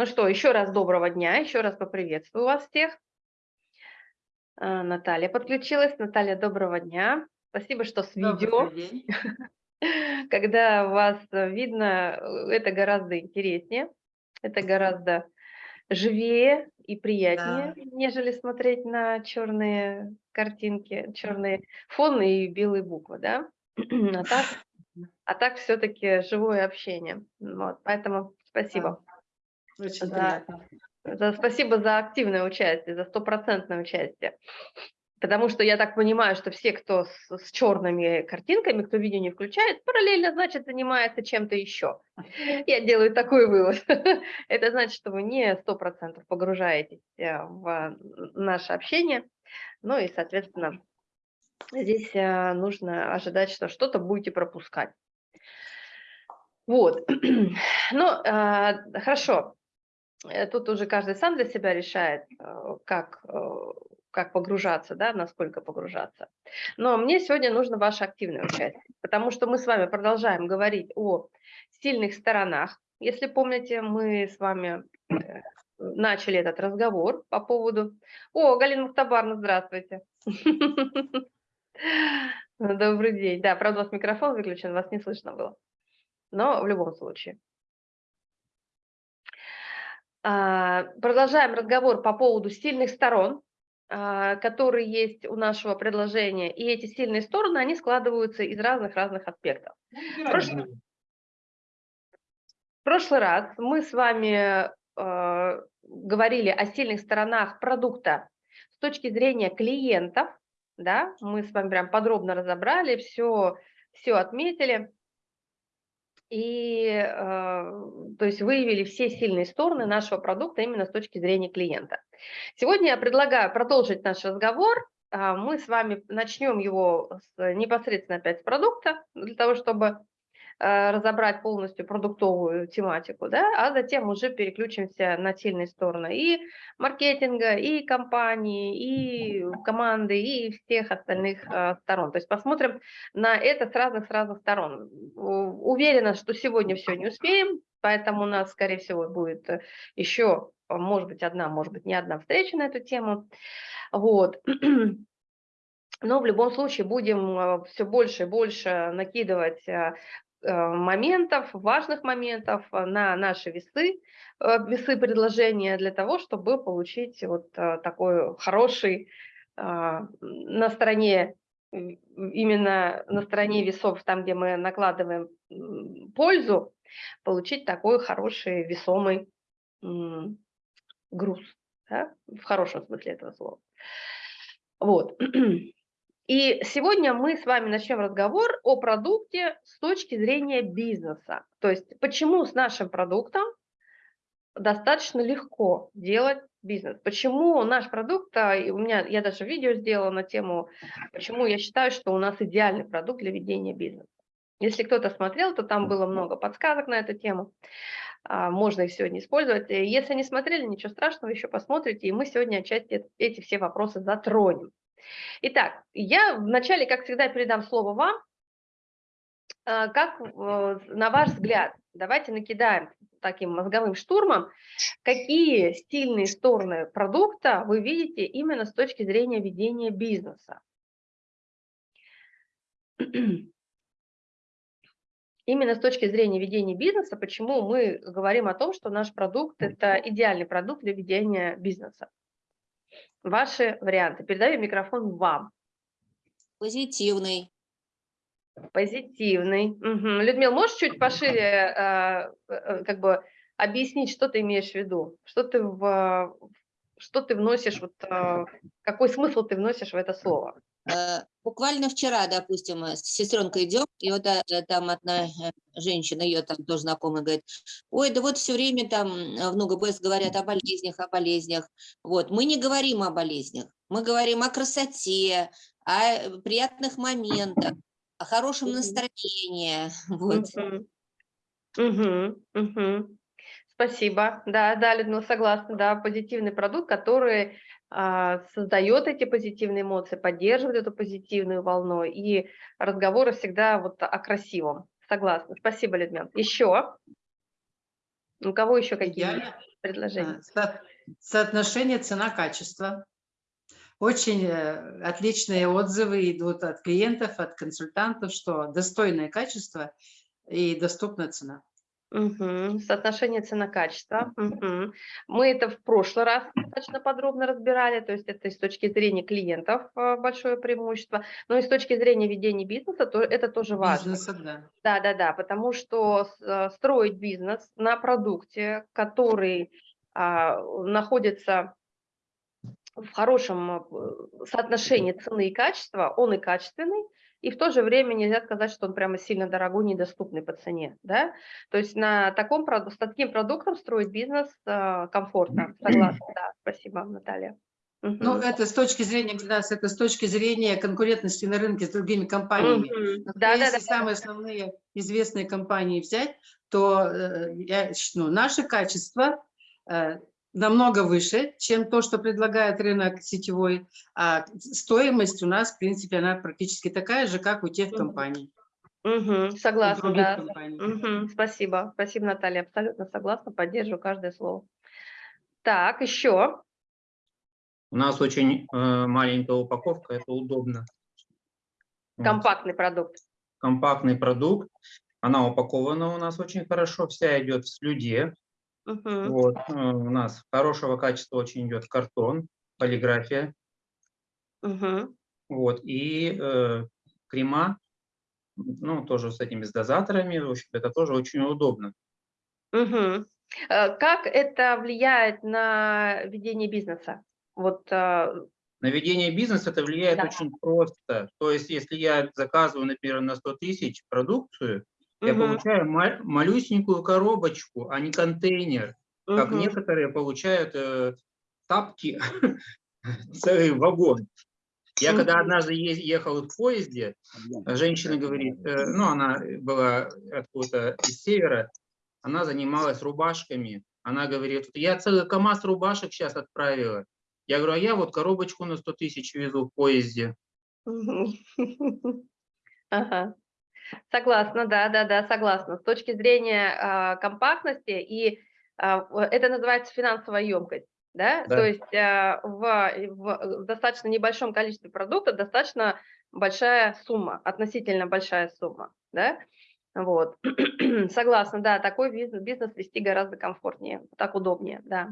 Ну что, еще раз доброго дня, еще раз поприветствую вас всех. А, Наталья подключилась. Наталья, доброго дня. Спасибо, что с видео. Когда вас видно, это гораздо интереснее, это гораздо живее и приятнее, да. нежели смотреть на черные картинки, черные фоны и белые буквы, да? А так, а так все-таки живое общение. Вот, поэтому спасибо. Да. Очень за, за, спасибо за активное участие, за стопроцентное участие. Потому что я так понимаю, что все, кто с, с черными картинками, кто видео не включает, параллельно, значит, занимается чем-то еще. Я делаю такой вывод. Это значит, что вы не 100% погружаетесь э, в наше общение. Ну и, соответственно, здесь э, нужно ожидать, что что-то будете пропускать. Вот. Ну, э, хорошо. Тут уже каждый сам для себя решает, как как погружаться, да, насколько погружаться. Но мне сегодня нужно ваше активное участие, потому что мы с вами продолжаем говорить о сильных сторонах. Если помните, мы с вами э, начали этот разговор по поводу... О, Галина Мухтабарна, здравствуйте. Добрый день. Да, правда, у вас микрофон выключен, вас не слышно было. Но в любом случае. А, продолжаем разговор по поводу сильных сторон а, которые есть у нашего предложения, и эти сильные стороны, они складываются из разных-разных аспектов. В прошлый, в прошлый раз мы с вами э, говорили о сильных сторонах продукта с точки зрения клиентов, да, мы с вами прям подробно разобрали, все, все отметили и э, то есть выявили все сильные стороны нашего продукта именно с точки зрения клиента. Сегодня я предлагаю продолжить наш разговор. А, мы с вами начнем его с, непосредственно опять с продукта, для того, чтобы разобрать полностью продуктовую тематику, да, а затем уже переключимся на сильные стороны и маркетинга, и компании, и команды, и всех остальных э, сторон. То есть посмотрим на это с разных, с разных сторон. Уверена, что сегодня все не успеем, поэтому у нас, скорее всего, будет еще, может быть, одна, может быть, не одна встреча на эту тему. Вот. Но в любом случае будем э, все больше и больше накидывать Э, моментов, важных моментов э, на наши весы, э, весы предложения для того, чтобы получить вот такой хороший на стороне, именно на стороне весов, там, где мы накладываем пользу, получить такой хороший весомый груз, да? в хорошем смысле этого слова. Вот. И сегодня мы с вами начнем разговор о продукте с точки зрения бизнеса. То есть почему с нашим продуктом достаточно легко делать бизнес. Почему наш продукт, а, у меня, я даже видео сделала на тему, почему я считаю, что у нас идеальный продукт для ведения бизнеса. Если кто-то смотрел, то там было много подсказок на эту тему. А, можно их сегодня использовать. Если не смотрели, ничего страшного, еще посмотрите, и мы сегодня отчасти эти все вопросы затронем. Итак, я вначале, как всегда, передам слово вам. А, как, на ваш взгляд, давайте накидаем таким мозговым штурмом, какие стильные стороны продукта вы видите именно с точки зрения ведения бизнеса? Именно с точки зрения ведения бизнеса, почему мы говорим о том, что наш продукт – это идеальный продукт для ведения бизнеса? Ваши варианты. Передаю микрофон вам. Позитивный. Позитивный. Угу. Людмила, можешь чуть пошире э, э, как бы объяснить, что ты имеешь в виду? Что ты, в, что ты вносишь, вот, э, какой смысл ты вносишь в это слово? Э, буквально вчера, допустим, с сестренкой идем, и вот э, там одна э, женщина, ее там тоже знакомая, говорит, ой, да вот все время там в НУГБС говорят о болезнях, о болезнях. Вот, мы не говорим о болезнях, мы говорим о красоте, о приятных моментах, о хорошем настроении. Вот. Угу, угу. Спасибо. Да, да, Людмила, согласна. Да, позитивный продукт, который создает эти позитивные эмоции, поддерживает эту позитивную волну, и разговоры всегда вот о красивом. Согласна. Спасибо, Людмила. Еще? У кого еще какие? Идеальный, предложение. А, со- Соотношение цена-качество. Очень э, отличные отзывы идут от клиентов, от консультантов, что достойное качество и доступная цена. Мгм. Соотношение цена-качество. Мгм. Мы это в прошлый раз достаточно подробно разбирали, то есть это и с точки зрения клиентов э, большое преимущество, но и с точки зрения ведения бизнеса то это тоже важно. Бизнеса, да. Да, да, да, потому что э, строить бизнес на продукте, который а, находится в хорошем э, соотношении цены и качества, он и качественный, и в то же время нельзя сказать, что он прямо сильно дорогой, недоступный по цене, да. То есть на таком, с таким продуктом строить бизнес э, комфортно, согласна, да, спасибо, Наталья. Ну, Мгм. это с точки зрения, Гульнас, это с точки зрения конкурентности на рынке с другими компаниями. Мгм. Но Да, да, Если да, самые основные известные компании взять, то э, я ну, наше качество э, намного выше, чем то, что предлагает рынок сетевой, а стоимость у нас, в принципе, она практически такая же, как у тех компаний, Мгм, у согласна, да. компаний. Мгм, Спасибо, спасибо, Наталья, абсолютно согласна, поддерживаю каждое слово. Так, еще. У нас очень э, маленькая упаковка, это удобно. Вот. Компактный продукт. Компактный продукт. Она упакована у нас очень хорошо, вся идет в слюде. Мгм, Вот. э, У нас хорошего качества очень идет картон, полиграфия. мгм, Вот. И э, крема, ну, тоже с этими с дозаторами. В общем, это тоже очень удобно. Э, Как это влияет на ведение бизнеса? Вот, э, На ведение бизнеса это влияет Да. очень просто. То есть, если я заказываю, например, на 100 тысяч продукцию, я получаю ма- малюсенькую коробочку, а не контейнер, как некоторые получают э, тапки, целый вагон. Я когда однажды ехал в поезде, женщина говорит, э, ну она была откуда-то из севера, она занималась рубашками. Она говорит, я целый КАМАЗ рубашек сейчас отправила. Я говорю, а я вот коробочку на 100 тысяч везу в поезде. Ага. Согласна, да, да, да, согласна. С точки зрения а, компактности, и в- это называется финансовая емкость, да, Да. то есть а, в, в достаточно небольшом количестве продукта достаточно большая сумма, относительно большая сумма, да, вот. Согласна, да, такой бизнес, бизнес вести гораздо комфортнее, так удобнее, да.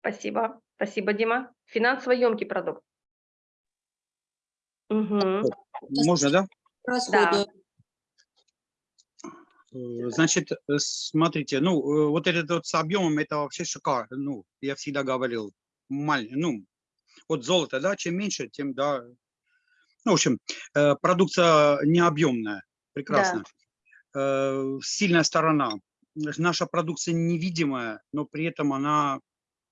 Спасибо, спасибо, Дима. Финансово емкий продукт. Мгм. Можно, да? Расходы. Э, Значит, э, смотрите, ну, э, вот этот вот с объемом, это вообще шикарно. Ну, я всегда говорил, маль, ну, вот золото, да, чем меньше, тем, да. Ну, в общем, э, продукция необъемная, прекрасно. Э, Сильная сторона. Наша продукция невидимая, но при этом она,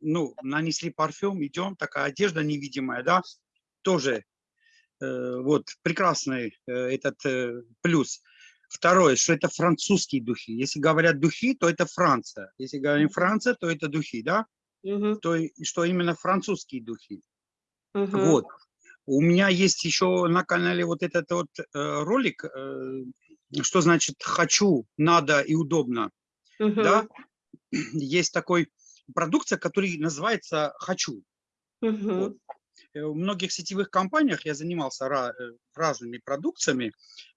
ну, нанесли парфюм, идем, такая одежда невидимая, да, тоже э, вот прекрасный э, этот э, плюс. Второе, что это французские духи. Если говорят духи, то это Франция. Если говорим. Франция, то это духи, да? Мгм. То что именно французские духи. Мгм. Вот. У меня есть еще на канале вот этот вот э, ролик, э, что значит хочу, надо и удобно, да? Мгм. Есть такой продукция, который называется хочу. Мгм. Вот. Э, В многих сетевых компаниях я занимался ра- э, разными продукциями.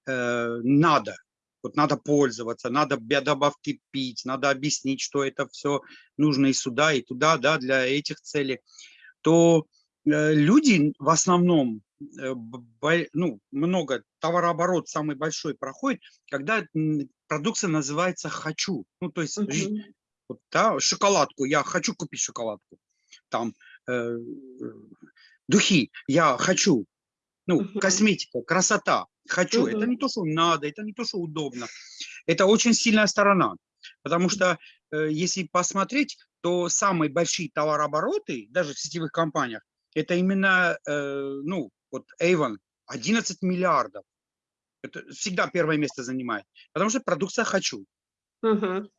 э, Надо. Вот надо пользоваться, надо добавки пить, надо объяснить, что это все нужно и сюда, и туда, да, для этих целей. То э, люди в основном, э, ну, много, товарооборот самый большой проходит, когда продукция называется «хочу». Ну, то есть Мгм. вот, да, шоколадку, я хочу купить шоколадку. Там э, э, духи, я хочу. Ну, Мгм. косметика, красота, хочу. Это не то, что надо, это не то, что удобно. Это очень сильная сторона. Потому что э, если посмотреть, то самые большие товарообороты, даже в сетевых компаниях, это именно, э, ну, вот Avon, 11 миллиардов. Это всегда первое место занимает. Потому что продукция хочу Мгм.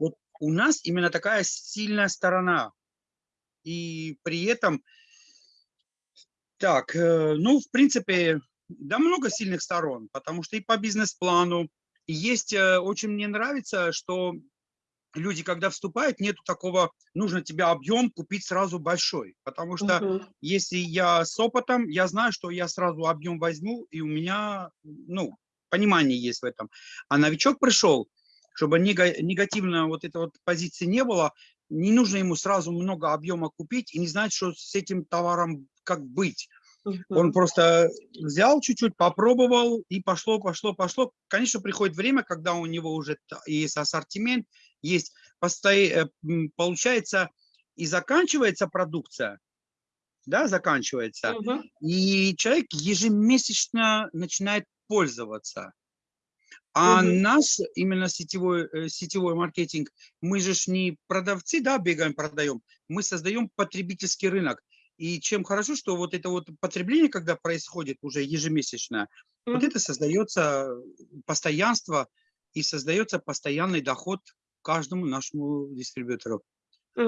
у нас именно такая сильная сторона. И при этом, так, э, ну, в принципе, да, много сильных сторон, потому что и по бизнес-плану, есть, э, очень мне нравится, что люди, когда вступают, нету такого, нужно тебе объем купить сразу большой. Потому что Мгм. если я с опытом, я знаю, что я сразу объем возьму, и у меня, ну, понимание есть в этом. А новичок пришел, чтобы нега- негативно вот этой вот позиции не было, не нужно ему сразу много объема купить и не знать, что с этим товаром как быть. Он просто взял чуть-чуть, попробовал, и пошло, пошло, пошло. Конечно, приходит время, когда у него уже есть ассортимент, есть, посто- э, получается, и заканчивается продукция, да, заканчивается, Мгм. и человек ежемесячно начинает пользоваться. А Мгм. наш именно сетевой, э, сетевой маркетинг, мы же ж не продавцы, да, бегаем, продаем, мы создаем потребительский рынок. И чем хорошо, что вот это вот потребление, когда происходит уже ежемесячно, вот Мгм. это создается постоянство и создается постоянный доход каждому нашему дистрибьютору.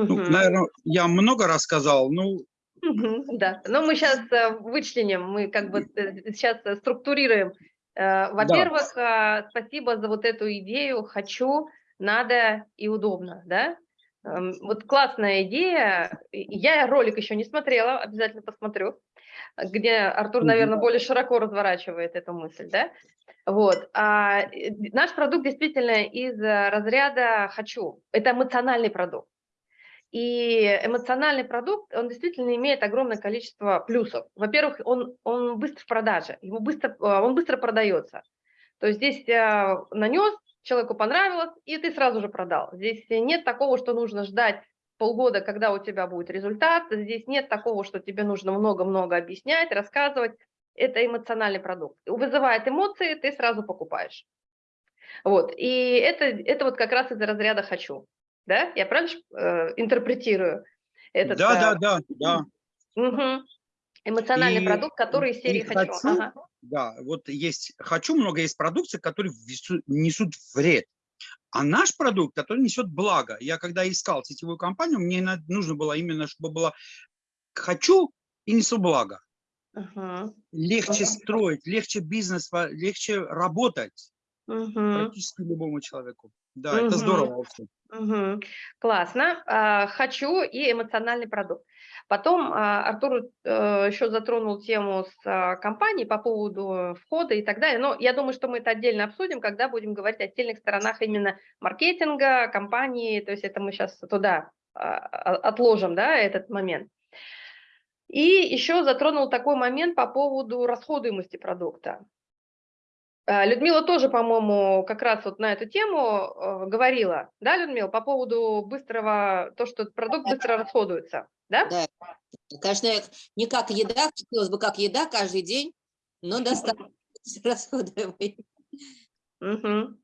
Ну, Мгм. наверное, я много рассказал, ну. Да, но мы сейчас вычленим, мы как бы сейчас структурируем. Э, Во-первых, а, спасибо за вот эту идею «хочу», «надо» и «удобно», да? Эм, Вот классная идея. Я ролик еще не смотрела, обязательно посмотрю, где Артур, наверное, более широко разворачивает эту мысль, да? Вот. А э, наш продукт действительно из э, разряда «хочу». Это эмоциональный продукт. И эмоциональный продукт, он действительно имеет огромное количество плюсов. Во-первых, он, он быстро в продаже, ему быстро, а, он быстро продается. То есть здесь нанес, человеку понравилось, и ты сразу же продал. Здесь нет такого, что нужно ждать полгода, когда у тебя будет результат. Здесь нет такого, что тебе нужно много-много объяснять, рассказывать. Это эмоциональный продукт. Вызывает эмоции, ты сразу покупаешь. Вот. И это, это вот как раз из разряда «хочу». Да? Я правильно э, интерпретирую этот да, э, да, да, да. мгм, эмоциональный И- продукт, который из серии «хочу». «хочу» Ага. Да, вот есть, хочу много есть продукции, которые несут вред. А наш продукт, который несет благо. Я когда искал сетевую компанию, мне нужно было именно, чтобы было хочу и несу благо. Мгм, Легче Мгм. строить, легче бизнес, легче работать мгм. практически любому человеку. Да, это Мгм. здорово вообще. Мгм. Классно. А, Хочу и эмоциональный продукт. Потом а, Артур э, еще затронул тему с а, компанией по поводу входа и так далее. Но я думаю, что мы это отдельно обсудим, когда будем говорить о сильных сторонах именно маркетинга, компании. То есть это мы сейчас туда а, отложим, да, этот момент. И еще затронул такой момент по поводу расходуемости продукта. Э, Людмила тоже, по-моему, как раз вот на эту тему э, говорила, да, Людмила, по поводу быстрого, то, что продукт быстро расходуется, да? Да. Конечно, не как еда, хотелось бы как еда каждый день, но достаточно расходуемый. Мгм.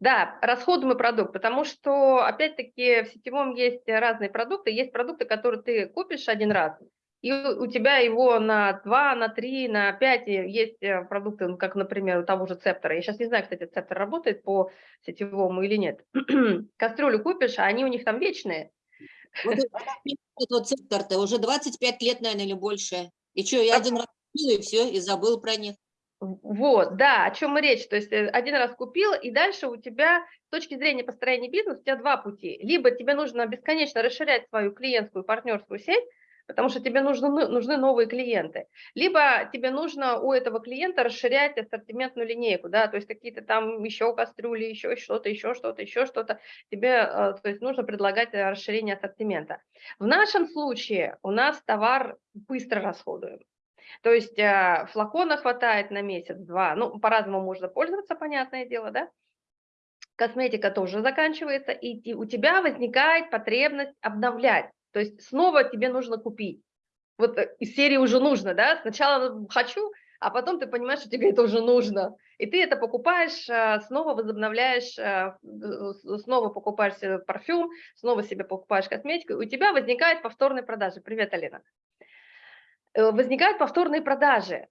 Да, расходуемый продукт, потому что, опять-таки, в сетевом есть разные продукты. Есть продукты, которые ты купишь один раз, и у тебя его на 2, на 3, на 5 есть э, продукты, ну, как, например, у того же Цептора. Я сейчас не знаю, кстати, Цептор работает по сетевому или нет. Кастрюлю купишь, а они у них там вечные. Вот этот вот сектор-то уже 25 лет, наверное, или больше. И что, я один раз купила, и все, и забыл про них. Вот, да, о чем и речь. То есть э, один раз купил, и дальше у тебя с точки зрения построения бизнеса у тебя два пути. Либо тебе нужно бесконечно расширять свою клиентскую партнерскую сеть, потому что тебе нужны, ну- нужны новые клиенты. Либо тебе нужно у этого клиента расширять ассортиментную линейку, да, то есть какие-то там еще кастрюли, еще что-то, еще что-то, еще что-то. Тебе, э, то есть нужно предлагать э, расширение ассортимента. В нашем случае у нас товар быстро расходуем. То есть а, флакона хватает на месяц-два. Ну, по-разному можно пользоваться, понятное дело, да? Косметика тоже заканчивается, и у тебя возникает потребность обновлять. То есть снова тебе нужно купить. Вот э, из серии уже нужно, да? Сначала хочу, а потом ты понимаешь, что тебе это уже нужно. И ты это покупаешь, а, снова возобновляешь, э, снова покупаешь себе парфюм, снова себе покупаешь косметику, у тебя возникает повторные продажи. Привет, Алина э, возникают повторные продажи.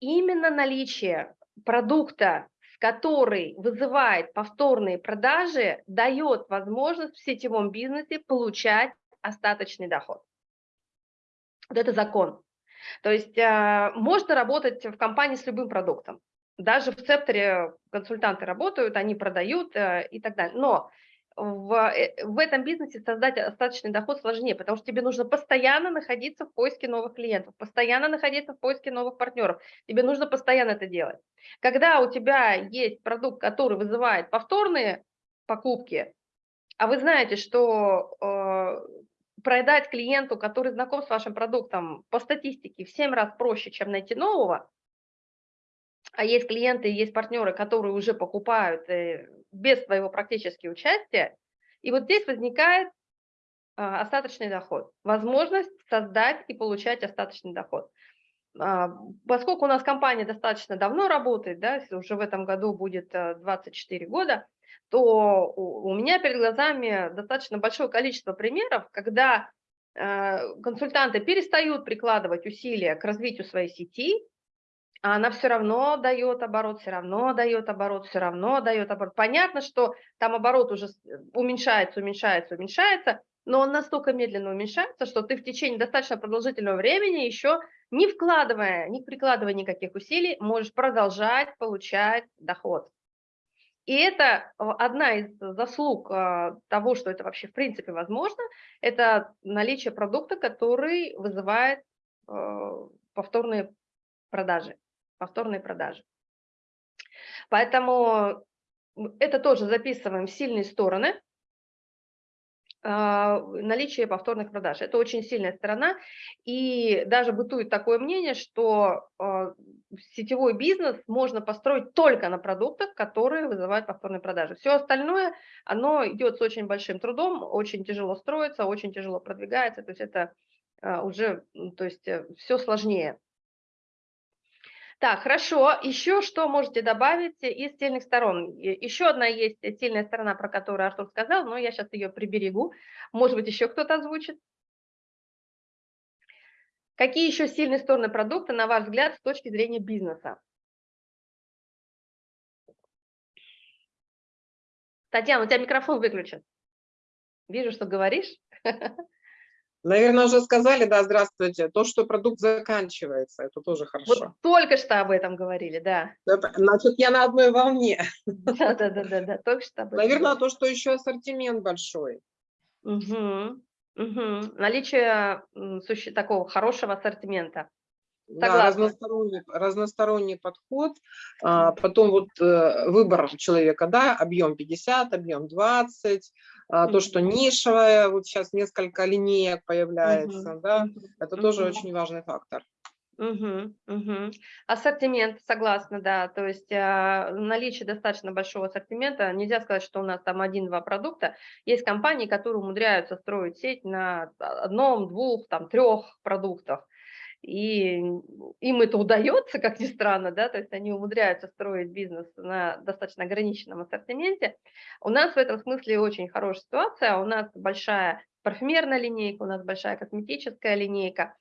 Именно наличие продукта, который вызывает повторные продажи, дает возможность в сетевом бизнесе получать остаточный доход. Вот это закон. То есть а, можно работать в компании с любым продуктом. Даже в Цепторе консультанты работают, они продают э, и так далее. Но в, э, в этом бизнесе создать остаточный доход сложнее, потому что тебе нужно постоянно находиться в поиске новых клиентов, постоянно находиться в поиске новых партнеров. Тебе нужно постоянно это делать. Когда у тебя есть продукт, который вызывает повторные покупки, а вы знаете, что э, продать клиенту, который знаком с вашим продуктом, по статистике в 7 раз проще, чем найти нового, а есть клиенты, есть партнеры, которые уже покупают э, без твоего практически участия, и вот здесь возникает а, остаточный доход, возможность создать и получать остаточный доход. А, поскольку у нас компания достаточно давно работает, да, уже в этом году будет 24 года, то у меня перед глазами достаточно большое количество примеров, когда э, консультанты перестают прикладывать усилия к развитию своей сети, а она все равно дает оборот, все равно дает оборот, все равно дает оборот. Понятно, что там оборот уже уменьшается, уменьшается, уменьшается, но он настолько медленно уменьшается, что ты в течение достаточно продолжительного времени еще не вкладывая, не прикладывая никаких усилий, можешь продолжать получать доход. И это одна из заслуг а, того, что это вообще в принципе возможно, это наличие продукта, который вызывает а, повторные продажи повторные продажи. Поэтому это тоже записываем сильные стороны наличие повторных продаж. Это очень сильная сторона, и даже бытует такое мнение, что а, сетевой бизнес можно построить только на продуктах, которые вызывают повторные продажи. Все остальное, оно идет с очень большим трудом, очень тяжело строится, очень тяжело продвигается, то есть это а, уже, то есть э, все сложнее. Так, хорошо. Еще что можете добавить из сильных сторон? Еще одна есть сильная сторона, про которую Артур сказал, но я сейчас ее приберегу. Может быть, еще кто-то озвучит? Какие еще сильные стороны продукта, на ваш взгляд, с точки зрения бизнеса? Татьяна, у тебя микрофон выключен. Вижу, что говоришь. Наверное, уже сказали, да, здравствуйте, то, что продукт заканчивается, это тоже хорошо. Вот только что об этом говорили, да. Это, значит, я на одной волне. Да, да, да, да, да, только что об этом. Наверное, то, что еще ассортимент большой. Угу, угу. Наличие такого хорошего ассортимента. Да, разносторонний, разносторонний подход, а, потом вот э, выбор человека, да, объем 50, объем 20, а, то, что нишевое, вот сейчас несколько линеек появляется, угу. да, это угу. тоже очень важный фактор. Угу, угу. Ассортимент, согласна, да, то есть э, наличие достаточно большого ассортимента, нельзя сказать, что у нас там один-два продукта, есть компании, которые умудряются строить сеть на одном, двух, там, трех продуктах, и им это удается, как ни странно, да, то есть они умудряются строить бизнес на достаточно ограниченном ассортименте. У нас в этом смысле очень хорошая ситуация, у нас большая парфюмерная линейка, у нас большая косметическая линейка,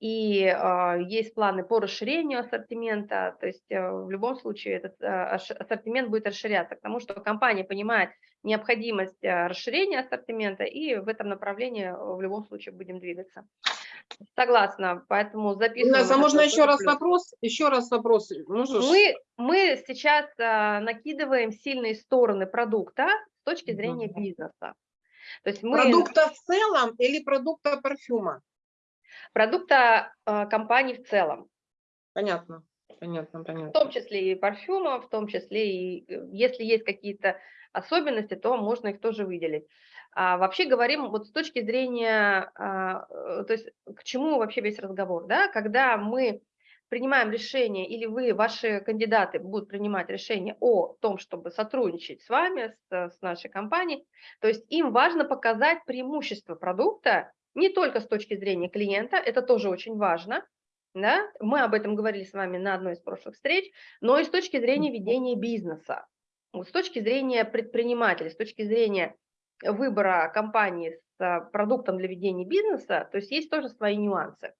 и э, есть планы по расширению ассортимента, то есть э, в любом случае этот э, ассортимент будет расширяться, потому что компания понимает необходимость э, расширения ассортимента, и в этом направлении в любом случае будем двигаться. Согласна, поэтому записываем. Инесса, можно еще раз вопрос? Еще раз вопрос. Можешь? Мы, мы сейчас а, накидываем сильные стороны продукта с точки зрения угу. бизнеса. То есть мы... Продукта в целом или продукта парфюма? Продукта а, компании в целом. Понятно. Понятно, понятно. В том числе и парфюма, в том числе и э, если есть какие-то особенности, то можно их тоже выделить. А вообще говорим вот с точки зрения, а, э, то есть к чему вообще весь разговор, да, когда мы принимаем решение, или вы, ваши кандидаты будут принимать решение о том, чтобы сотрудничать с вами, с, с нашей компанией, то есть им важно показать преимущество продукта не только с точки зрения клиента, это тоже очень важно, да, мы об этом говорили с вами на одной из прошлых встреч, но и с точки зрения ведения бизнеса, с точки зрения предпринимателя, с точки зрения выбора компании с продуктом для ведения бизнеса, то есть есть тоже свои нюансы.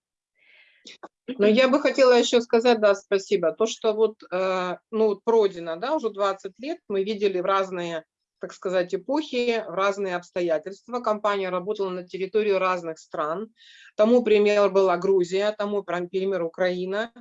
Но я бы хотела еще сказать, да, спасибо, то, что вот, э, ну, пройдено, да, уже 20 лет, мы видели в разные, так сказать, эпохи, разные обстоятельства. Компания работала на территории разных стран. Тому пример была Грузия, тому пример Украина.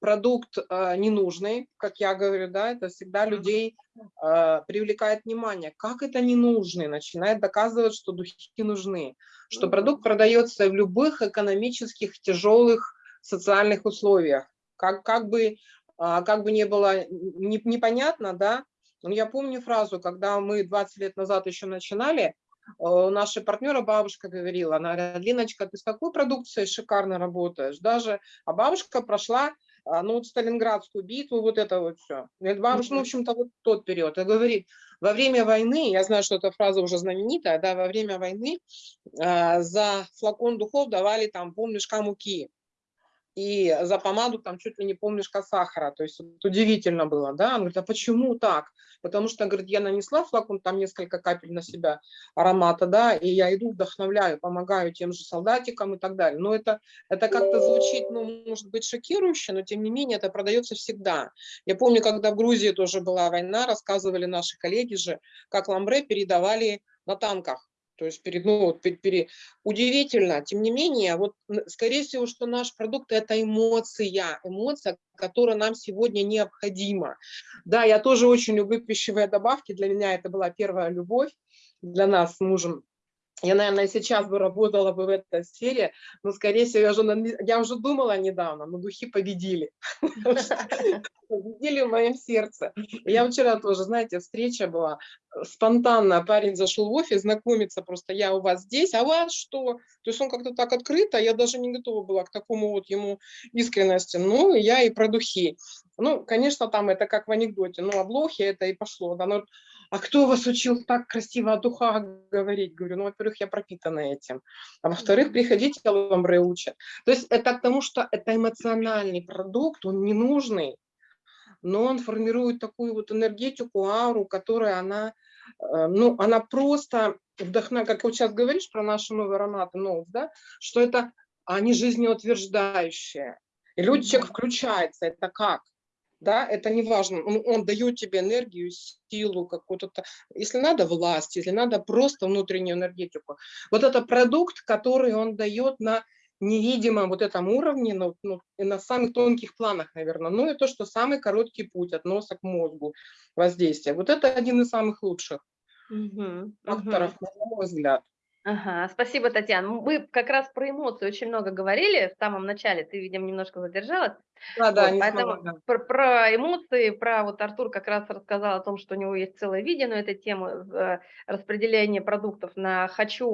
продукт э, ненужный, как я говорю, да, это всегда людей э, привлекает внимание. Как это ненужный? Начинает доказывать, что духи нужны, что продукт продается в любых экономических тяжелых социальных условиях. Как, как, бы, а, как бы не было не, непонятно, да, я помню фразу, когда мы 20 лет назад еще начинали, у нашей партнера бабушка говорила, она говорит, Линочка, ты с такой продукцией шикарно работаешь, даже, а бабушка прошла а, ну, вот Сталинградскую битву, вот это вот все. Бабушка, ну, в общем-то, вот тот период. И говорит, во время войны, я знаю, что эта фраза уже знаменитая, да, во время войны э, за флакон духов давали там полмешка муки и за помаду там чуть ли не полмешка сахара. То есть вот удивительно было, да. Он говорит, а почему так? Потому что, говорит, я нанесла флакон, там несколько капель на себя аромата, да, и я иду, вдохновляю, помогаю тем же солдатикам и так далее. Но это, это как-то звучит, ну, может быть, шокирующе, но тем не менее это продается всегда. Я помню, когда в Грузии тоже была война, рассказывали наши коллеги же, как ламбре передавали на танках то есть перед, ну, вот, перед, перед, удивительно, тем не менее, вот скорее всего, что наш продукт это эмоция, эмоция, которая нам сегодня необходима. Да, я тоже очень люблю пищевые добавки, для меня это была первая любовь, для нас с мужем я, наверное, сейчас бы работала бы в этой сфере, но, скорее всего, я уже, я уже думала недавно, но духи победили. Победили в моем сердце. Я вчера тоже, знаете, встреча была, спонтанно парень зашел в офис, знакомиться просто, я у вас здесь, а у вас что? То есть он как-то так открыто, я даже не готова была к такому вот ему искренности. Ну, я и про духи. Ну, конечно, там это как в анекдоте, ну, облохи это и пошло. Да, но а кто вас учил так красиво о духах говорить? Говорю, ну, во-первых, я пропитана этим, а во-вторых, приходите, ламбре учат. То есть это к тому, что это эмоциональный продукт, он ненужный, но он формирует такую вот энергетику, ауру, которая она, э, ну, она просто вдохновляет, как вот сейчас говоришь про наши новые ароматы, новых, да, что это они жизнеутверждающие. И люди, человек включается, это как? Да, это не важно, он, он дает тебе энергию, силу какую-то, если надо власть, если надо просто внутреннюю энергетику. Вот это продукт, который он дает на невидимом вот этом уровне, ну, ну, на самых тонких планах, наверное. Ну и то, что самый короткий путь от носа к мозгу воздействия. Вот это один из самых лучших угу, факторов, угу. на мой взгляд. Ага, спасибо, Татьяна. Мы как раз про эмоции очень много говорили в самом начале, ты, видимо, немножко задержалась. Да, да, вот, поэтому смогла, да. Про, про эмоции, про вот Артур как раз рассказал о том, что у него есть целое видео на эту тему э, распределения продуктов на хочу,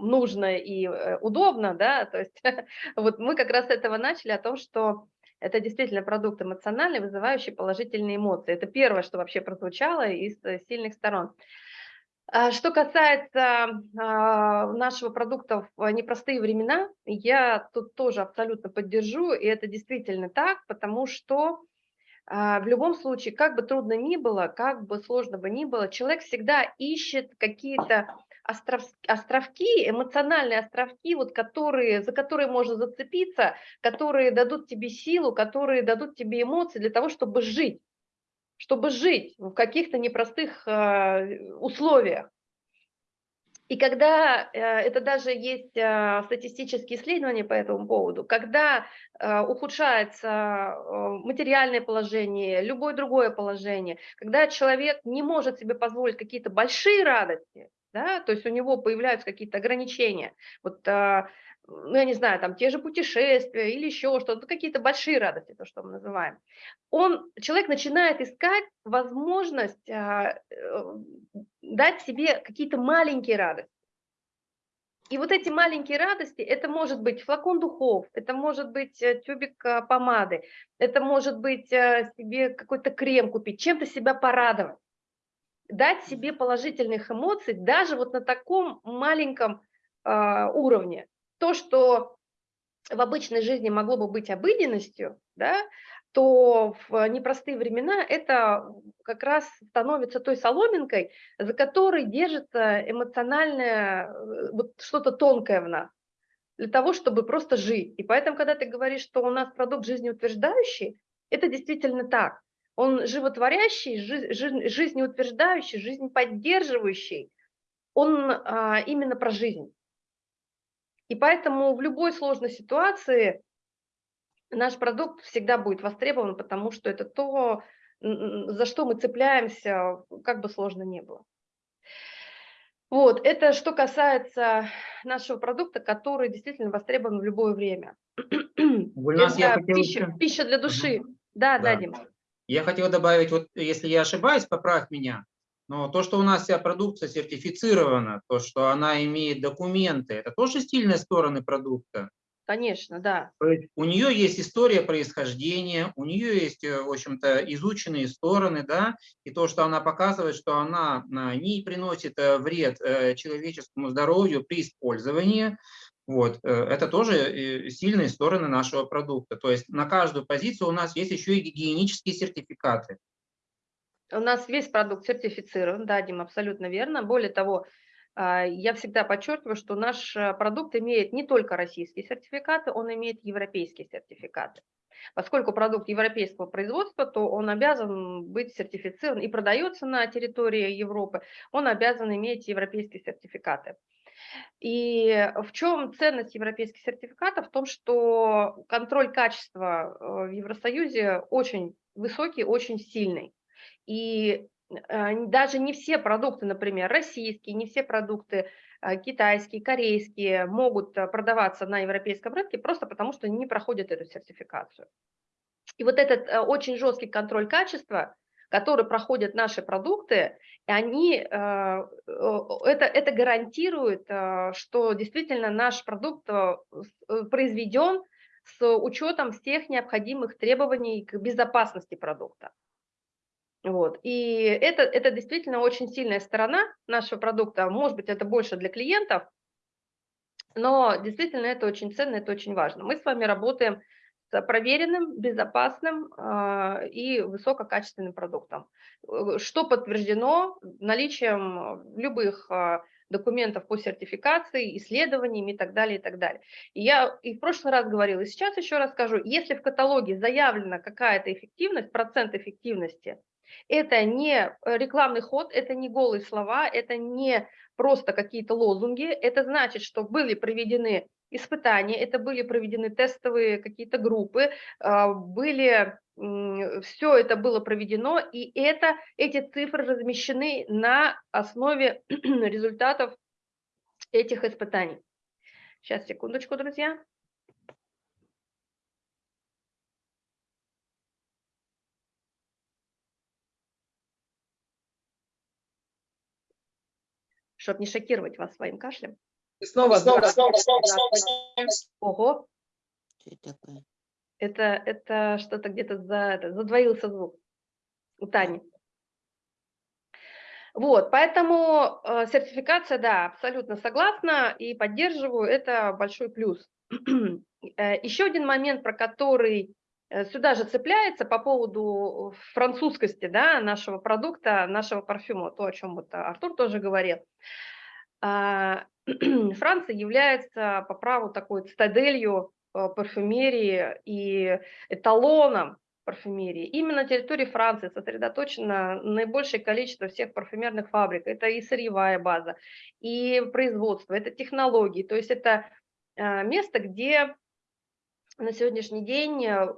нужно и э, удобно, да, то есть вот мы как раз с этого начали о том, что это действительно продукт эмоциональный, вызывающий положительные эмоции. Это первое, что вообще прозвучало из э, сильных сторон. А, что касается а, нашего продукта в непростые времена, я тут тоже абсолютно поддержу, и это действительно так, потому что а, в любом случае, как бы трудно ни было, как бы сложно бы ни было, человек всегда ищет какие-то остров, островки, эмоциональные островки, вот которые, за которые можно зацепиться, которые дадут тебе силу, которые дадут тебе эмоции для того, чтобы жить чтобы жить в каких-то непростых э, условиях. И когда, э, это даже есть э, статистические исследования по этому поводу, когда ухудшается материальное положение, любое другое положение, когда человек не может себе позволить какие-то большие радости, да, то есть у него появляются какие-то ограничения, вот ну, я не знаю, там те же путешествия или еще что-то, какие-то большие радости, то, что мы называем, он, человек начинает искать возможность а, э, дать себе какие-то маленькие радости. И вот эти маленькие радости, это может быть флакон духов, это может быть э, тюбик а, помады, это может быть себе какой-то крем купить, чем-то себя порадовать, дать себе положительных эмоций даже вот на таком маленьком а, уровне то, что в обычной жизни могло бы быть обыденностью, да, то в непростые времена это как раз становится той соломинкой, за которой держится эмоциональное, э, вот что-то тонкое в нас, для того, чтобы просто жить. И поэтому, когда ты говоришь, что у нас продукт жизнеутверждающий, это действительно так. Он животворящий, жизнеутверждающий, жизнь поддерживающий. Он а, именно про жизнь. И поэтому в любой сложной ситуации наш продукт всегда будет востребован, потому что это то, за что мы цепляемся, как бы сложно не было. Вот, это что касается нашего продукта, который действительно востребован в любое время. Гульнас, я это хотел пища, пища для души. Да, да, Да. Дим. Я хотел добавить, вот если я ошибаюсь, поправь меня, но то, что у нас вся продукция сертифицирована, то, что она имеет документы, это тоже сильные стороны продукта. Конечно, да. У нее есть история происхождения, у нее есть, э, в общем-то, изученные стороны, да, и то, что она показывает, что она а, не приносит э, вред э, человеческому здоровью при использовании, вот, э, это тоже э, сильные стороны нашего продукта. То есть на каждую позицию у нас есть еще и гигиенические сертификаты. У нас весь продукт сертифицирован, да, Дим, абсолютно верно. Более того, а, я всегда подчеркиваю, что наш э, продукт имеет не только российские сертификаты, он имеет европейские сертификаты. Поскольку продукт европейского производства, то он обязан быть сертифицирован и продается на территории Европы, он обязан иметь европейские сертификаты. И в чем ценность европейских сертификатов? В том, что контроль качества э, в Евросоюзе очень высокий, очень сильный. И э, даже не все продукты, например, российские, не все продукты э, китайские, корейские могут э, продаваться на европейском рынке просто потому, что не проходят эту сертификацию. И вот этот очень жесткий контроль качества, который проходят наши продукты, они, это, это гарантирует, что действительно наш продукт произведен с учетом всех необходимых требований к безопасности продукта. Вот. И это, это действительно очень сильная сторона нашего продукта. Может быть, это больше для клиентов, но действительно это очень ценно, это очень важно. Мы с вами работаем с проверенным, безопасным э, и высококачественным продуктом, э, что подтверждено наличием любых э, документов по сертификации, исследованиям и так далее, и так далее. И я и в прошлый раз говорила, и сейчас еще раз скажу, если в каталоге заявлена какая-то эффективность, процент эффективности, это не э, рекламный ход, это не голые слова, это не просто какие-то лозунги. Это значит, что были проведены испытания, это были проведены тестовые какие-то группы, а, были, все это было проведено, и это, эти цифры размещены на основе результатов этих испытаний. Сейчас, секундочку, друзья. Чтобы не шокировать вас своим кашлем. И снова, снова, снова, снова, Ого, Что это такое? это, это что-то где-то за, это, задвоился звук у Тани. Вот, поэтому э, сертификация, да, абсолютно согласна и поддерживаю, это большой плюс. Э, еще один момент, про который сюда же цепляется по поводу французскости да, нашего продукта, нашего парфюма, то, о чем вот Артур тоже говорил. А, Франция является по праву такой цитаделью э, парфюмерии и эталоном парфюмерии. Именно на территории Франции сосредоточено наибольшее количество всех парфюмерных фабрик. Это и сырьевая база, и производство, это технологии. То есть это э, место, где на сегодняшний день э,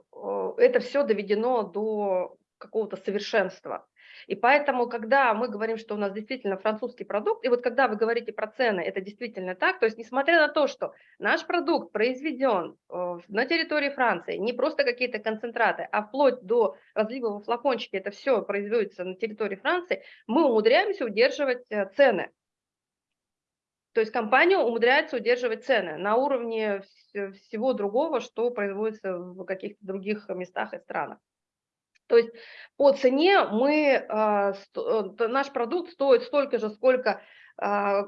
это все доведено до какого-то совершенства. И поэтому, когда мы говорим, что у нас действительно французский продукт, и вот когда вы говорите про цены, это действительно так, то есть несмотря на то, что наш продукт произведен э, на территории Франции, не просто какие-то концентраты, а вплоть до разлива во флакончике, это все производится на территории Франции, мы умудряемся удерживать э, цены. То есть компания умудряется удерживать цены на уровне всего другого, что производится в каких-то других местах и странах. То есть по цене мы, а, э, наш продукт стоит столько же, сколько а,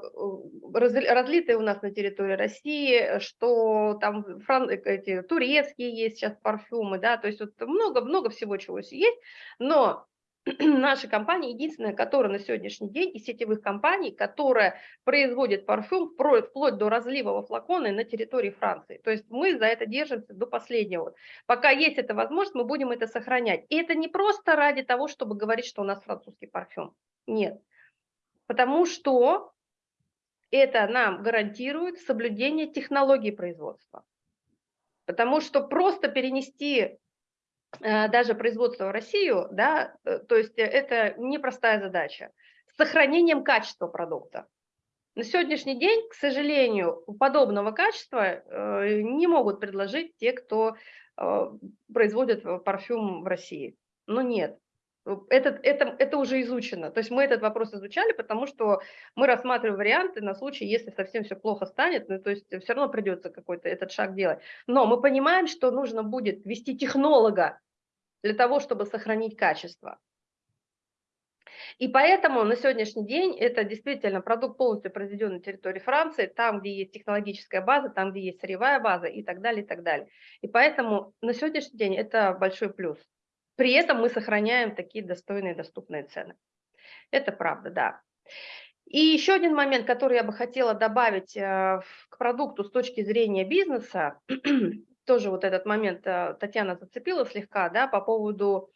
разлитые у нас на территории России, что там фран, эти, турецкие есть сейчас парфюмы, да, то есть вот много-много всего чего есть, но наша компания единственная, которая на сегодняшний день из сетевых компаний, которая производит парфюм вплоть до разлива во флаконы на территории Франции. То есть мы за это держимся до последнего. Пока есть эта возможность, мы будем это сохранять. И это не просто ради того, чтобы говорить, что у нас французский парфюм. Нет. Потому что это нам гарантирует соблюдение технологии производства. Потому что просто перенести даже производство в Россию, да, э, то есть это непростая задача. С сохранением качества продукта. На сегодняшний день, к сожалению, подобного качества э, не могут предложить те, кто э, производит парфюм в России. Но нет, это, это, это уже изучено. То есть мы этот вопрос изучали, потому что мы рассматриваем варианты на случай, если совсем все плохо станет, ну, то есть все равно придется какой-то этот шаг делать. Но мы понимаем, что нужно будет вести технолога для того, чтобы сохранить качество. И поэтому на сегодняшний день это действительно продукт полностью произведен на территории Франции, там, где есть технологическая база, там, где есть сырьевая база и так далее, и так далее. И поэтому на сегодняшний день это большой плюс. При этом мы сохраняем такие достойные, доступные цены. Это правда, да. И еще один момент, который я бы хотела добавить э, к продукту с точки зрения бизнеса, тоже вот этот момент э, Татьяна зацепила слегка, да, по поводу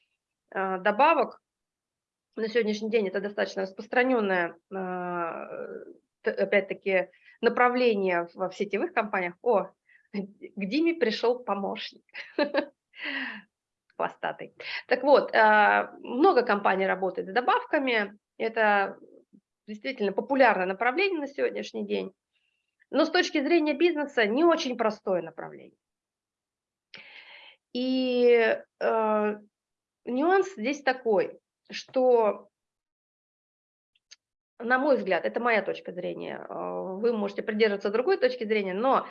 э, добавок на сегодняшний день это достаточно распространенное, опять-таки, направление в сетевых компаниях. О, к Диме пришел помощник. Хвостатый. Так вот, а, много компаний работает с добавками. Это действительно популярное направление на сегодняшний день. Но с точки зрения бизнеса не очень простое направление. И э, нюанс здесь такой что, на мой взгляд, это моя точка зрения, а, вы можете придерживаться другой точки зрения, но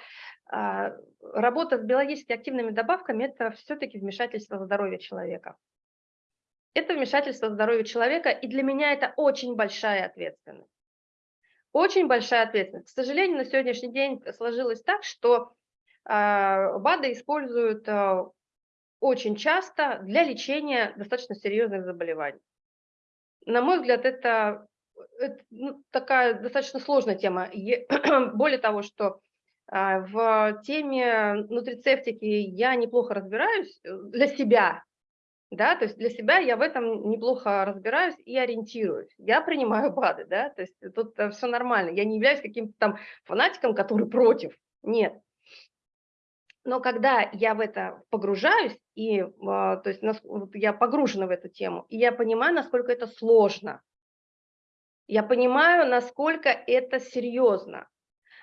работа с биологически активными добавками – это все-таки вмешательство в здоровье человека. Это вмешательство в здоровье человека, и для меня это очень большая ответственность. Очень большая ответственность. К сожалению, на сегодняшний день сложилось так, что а, БАДы используют очень часто для лечения достаточно серьезных заболеваний. На мой взгляд, это, это ну, такая достаточно сложная тема. Более того, что а, в теме нутрицептики я неплохо разбираюсь э, для себя, да, то есть для себя я в этом неплохо разбираюсь и ориентируюсь. Я принимаю БАДы, да, то есть тут э, все нормально. Я не являюсь каким-то там фанатиком, который против. Нет, но когда я в это погружаюсь, и, а, то есть я погружена в эту тему, и я понимаю, насколько это сложно, я понимаю, насколько это серьезно,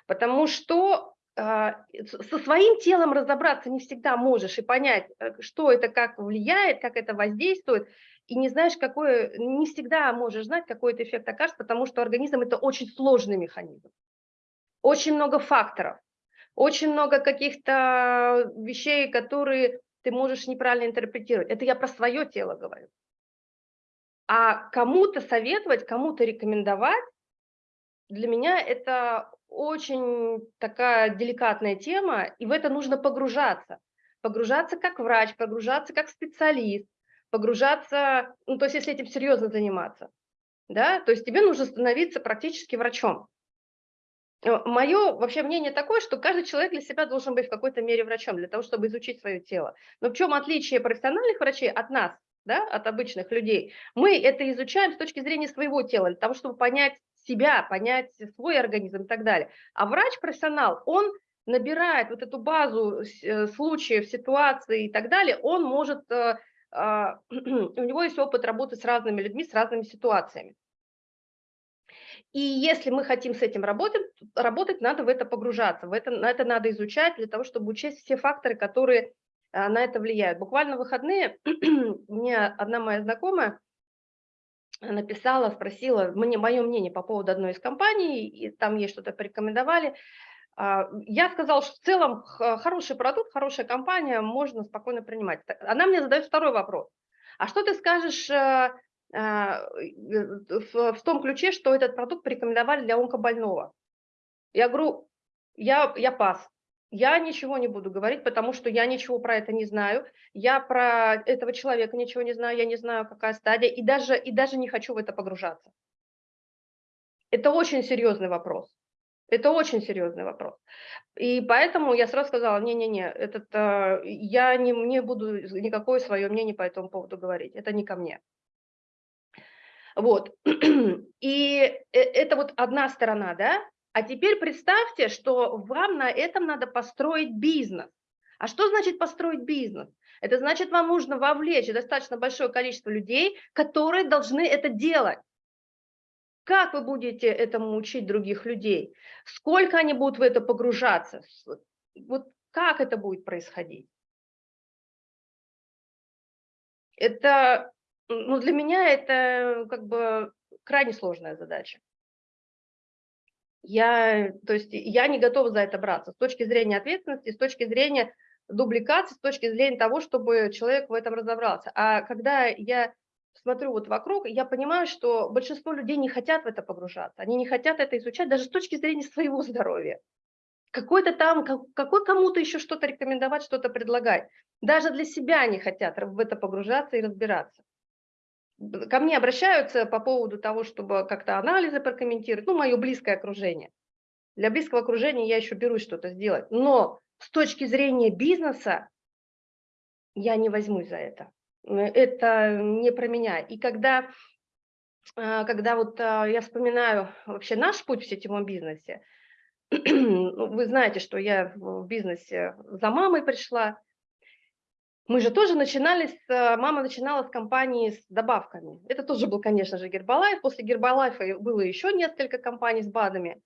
потому что а, со своим телом разобраться не всегда можешь и понять, э, что это, как влияет, как это воздействует, и не знаешь, какой, не всегда можешь знать, какой это эффект окажется, потому что организм – это очень сложный механизм, очень много факторов очень много каких-то вещей, которые ты можешь неправильно интерпретировать. Это я про свое тело говорю. А кому-то советовать, кому-то рекомендовать, для меня это очень такая деликатная тема, и в это нужно погружаться. Погружаться как врач, погружаться как специалист, погружаться, ну, то есть если этим серьезно заниматься, да, то есть тебе нужно становиться практически врачом. Э, Мое вообще мнение такое, что каждый человек для себя должен быть в какой-то мере врачом, для того, чтобы изучить свое тело. Но в чем отличие профессиональных врачей от нас, да, от обычных людей? Мы это изучаем с точки зрения своего тела, для того, чтобы понять себя, понять свой организм и так далее. А врач-профессионал, он набирает вот эту базу э, случаев, ситуаций и так далее, он может, э, а, у него есть опыт работы с разными людьми, с разными ситуациями. И если мы хотим с этим работать, работать надо в это погружаться, в это, на это надо изучать для того, чтобы учесть все факторы, которые а, на это влияют. Буквально в выходные мне одна моя знакомая написала, спросила мне мое мнение по поводу одной из компаний, и там ей что-то порекомендовали. А, я сказала, что в целом хороший продукт, хорошая компания, можно спокойно принимать. Она мне задает второй вопрос. А что ты скажешь э, в, в том ключе, что этот продукт порекомендовали для онкобольного. Я говорю, я, я пас. Я ничего не буду говорить, потому что я ничего про это не знаю. Я про этого человека ничего не знаю, я не знаю, какая стадия, и даже, и даже не хочу в это погружаться. Это очень серьезный вопрос. Это очень серьезный вопрос. И поэтому я сразу сказала, не-не-не, этот, э, я не, не буду никакое свое мнение по этому поводу говорить, это не ко мне. Вот. И э, это вот одна сторона, да? А теперь представьте, что вам на этом надо построить бизнес. А что значит построить бизнес? Это значит, вам нужно вовлечь достаточно большое количество людей, которые должны это делать. Как вы будете этому учить других людей? Сколько они будут в это погружаться? Вот как это будет происходить? Это, ну, для меня это как бы крайне сложная задача. Я, то есть я не готова за это браться с точки зрения ответственности, с точки зрения дубликации, с точки зрения того, чтобы человек в этом разобрался. А когда я смотрю вот вокруг, я понимаю, что большинство людей не хотят в это погружаться, они не хотят это изучать даже с точки зрения своего здоровья. Какой-то там, какой кому-то еще что-то рекомендовать, что-то предлагать. Даже для себя не хотят в это погружаться и разбираться. Ко мне обращаются по поводу того, чтобы как-то анализы прокомментировать, ну, мое близкое окружение. Для близкого окружения я еще берусь что-то сделать. Но с точки зрения бизнеса я не возьмусь за это. Это не про меня. И когда, а, когда вот а, я вспоминаю вообще наш путь в сетевом бизнесе, ну, вы знаете, что я в бизнесе за мамой пришла, мы же тоже начинали, с, э, мама начинала с компании с добавками. Это тоже был, конечно же, Гербалайф. После Гербалайфа было еще несколько компаний с БАДами.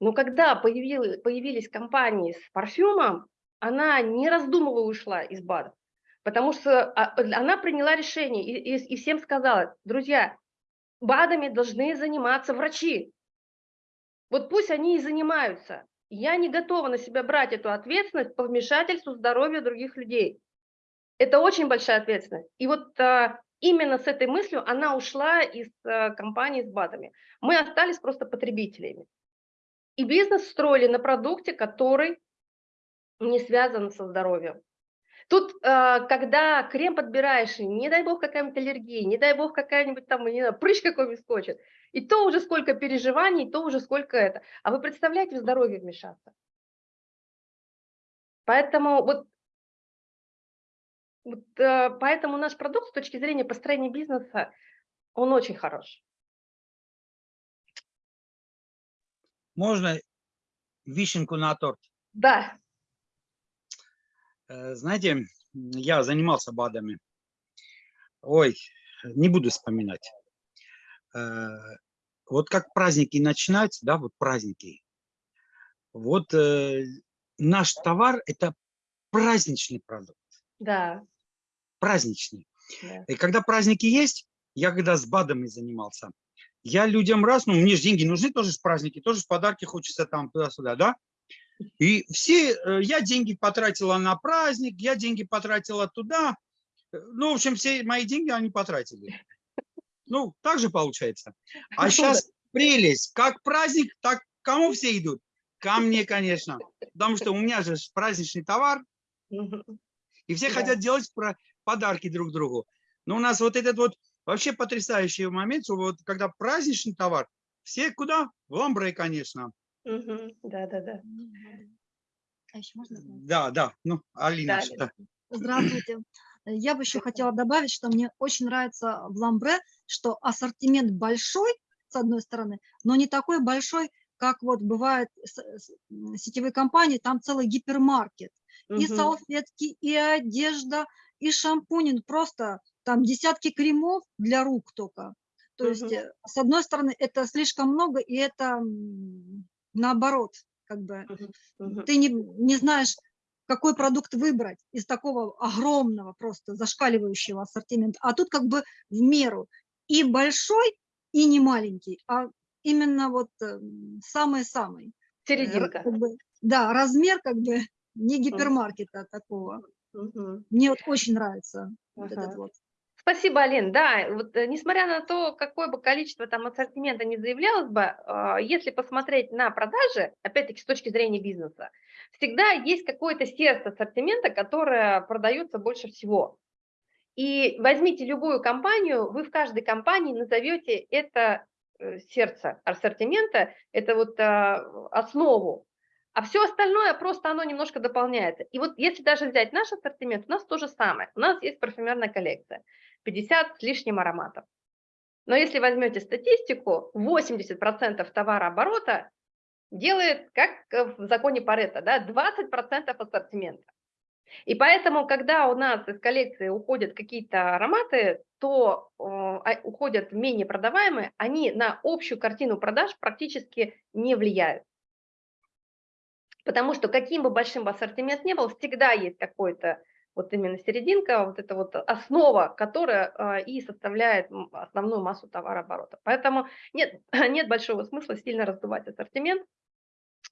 Но когда появились, появились компании с парфюмом, она не раздумывая ушла из БАДов. Потому что а, она приняла решение и, и, и всем сказала, друзья, БАДами должны заниматься врачи. Вот пусть они и занимаются. Я не готова на себя брать эту ответственность по вмешательству здоровья других людей. Это очень большая ответственность. И вот а, именно с этой мыслью она ушла из а, компании с БАДами. Мы остались просто потребителями. И бизнес строили на продукте, который не связан со здоровьем. Тут, а, когда крем подбираешь, не дай бог какая-нибудь аллергия, не дай бог какая-нибудь там, не знаю, прыщ какой-нибудь скочит, и то уже сколько переживаний, то уже сколько это. А вы представляете, в здоровье вмешаться? Поэтому вот вот, э, поэтому наш продукт с точки зрения построения бизнеса, он очень хорош. Можно вишенку на торт? Да. Э, знаете, я занимался БАДами. Ой, не буду вспоминать. Э, вот как праздники начинать, да, вот праздники. Вот наш товар – это праздничный продукт. Да праздничный. Да. И когда праздники есть, я когда с БАДами занимался, я людям раз, ну мне же деньги нужны тоже с праздники, тоже с подарки хочется там туда-сюда, да? И все, э, я деньги потратила на праздник, я деньги потратила туда. Ну, в общем, все мои деньги они потратили. Ну, так же получается. А сейчас прелесть. Как праздник, так кому все идут? Ко мне, конечно. Потому что у меня же праздничный товар. И все хотят делать подарки друг другу. Но у нас вот этот вот вообще потрясающий момент, что вот когда праздничный товар, все куда? В ламбре, конечно. Да, да, да. А еще можно? Да, да. Ну, Алина, Да, что? Здравствуйте. Я бы еще хотела добавить, что мне очень нравится в ламбре, что ассортимент большой, с одной стороны, но не такой большой, как вот бывает сетевые компании, там целый гипермаркет. И салфетки, и одежда, и шампунин, просто там десятки кремов для рук только. То есть, э, с одной стороны, это слишком много, и это наоборот, как бы, ты не, не знаешь, какой продукт выбрать из такого огромного, просто зашкаливающего ассортимента. А тут как бы в меру и большой, и не маленький, а именно вот э, самый-самый. Серединка. Как бы, да, размер как бы не гипермаркета такого. Мгм. Мне вот очень нравится вот Ага. этот вот. Спасибо, Алин. Да, вот э, несмотря на то, какое бы количество там ассортимента не заявлялось бы, а, если посмотреть на продажи, опять-таки с точки зрения бизнеса, всегда есть какое-то сердце ассортимента, которое продается больше всего. И возьмите любую компанию, вы в каждой компании назовете это э, сердце ассортимента, это вот а, основу а все остальное просто оно немножко дополняется. И вот если даже взять наш ассортимент, у нас то же самое. У нас есть парфюмерная коллекция, 50 с лишним ароматов. Но если возьмете статистику, 80% товарооборота делает, как в законе Паретта, да, 20% ассортимента. И поэтому, когда у нас из коллекции уходят какие-то ароматы, то э, а, уходят менее продаваемые, они на общую картину продаж практически не влияют. Потому что каким бы большим ассортимент ни был, всегда есть какой-то вот именно серединка, вот это вот основа, которая э, и составляет основную массу товарооборота. Поэтому нет, нет большого смысла сильно раздувать ассортимент.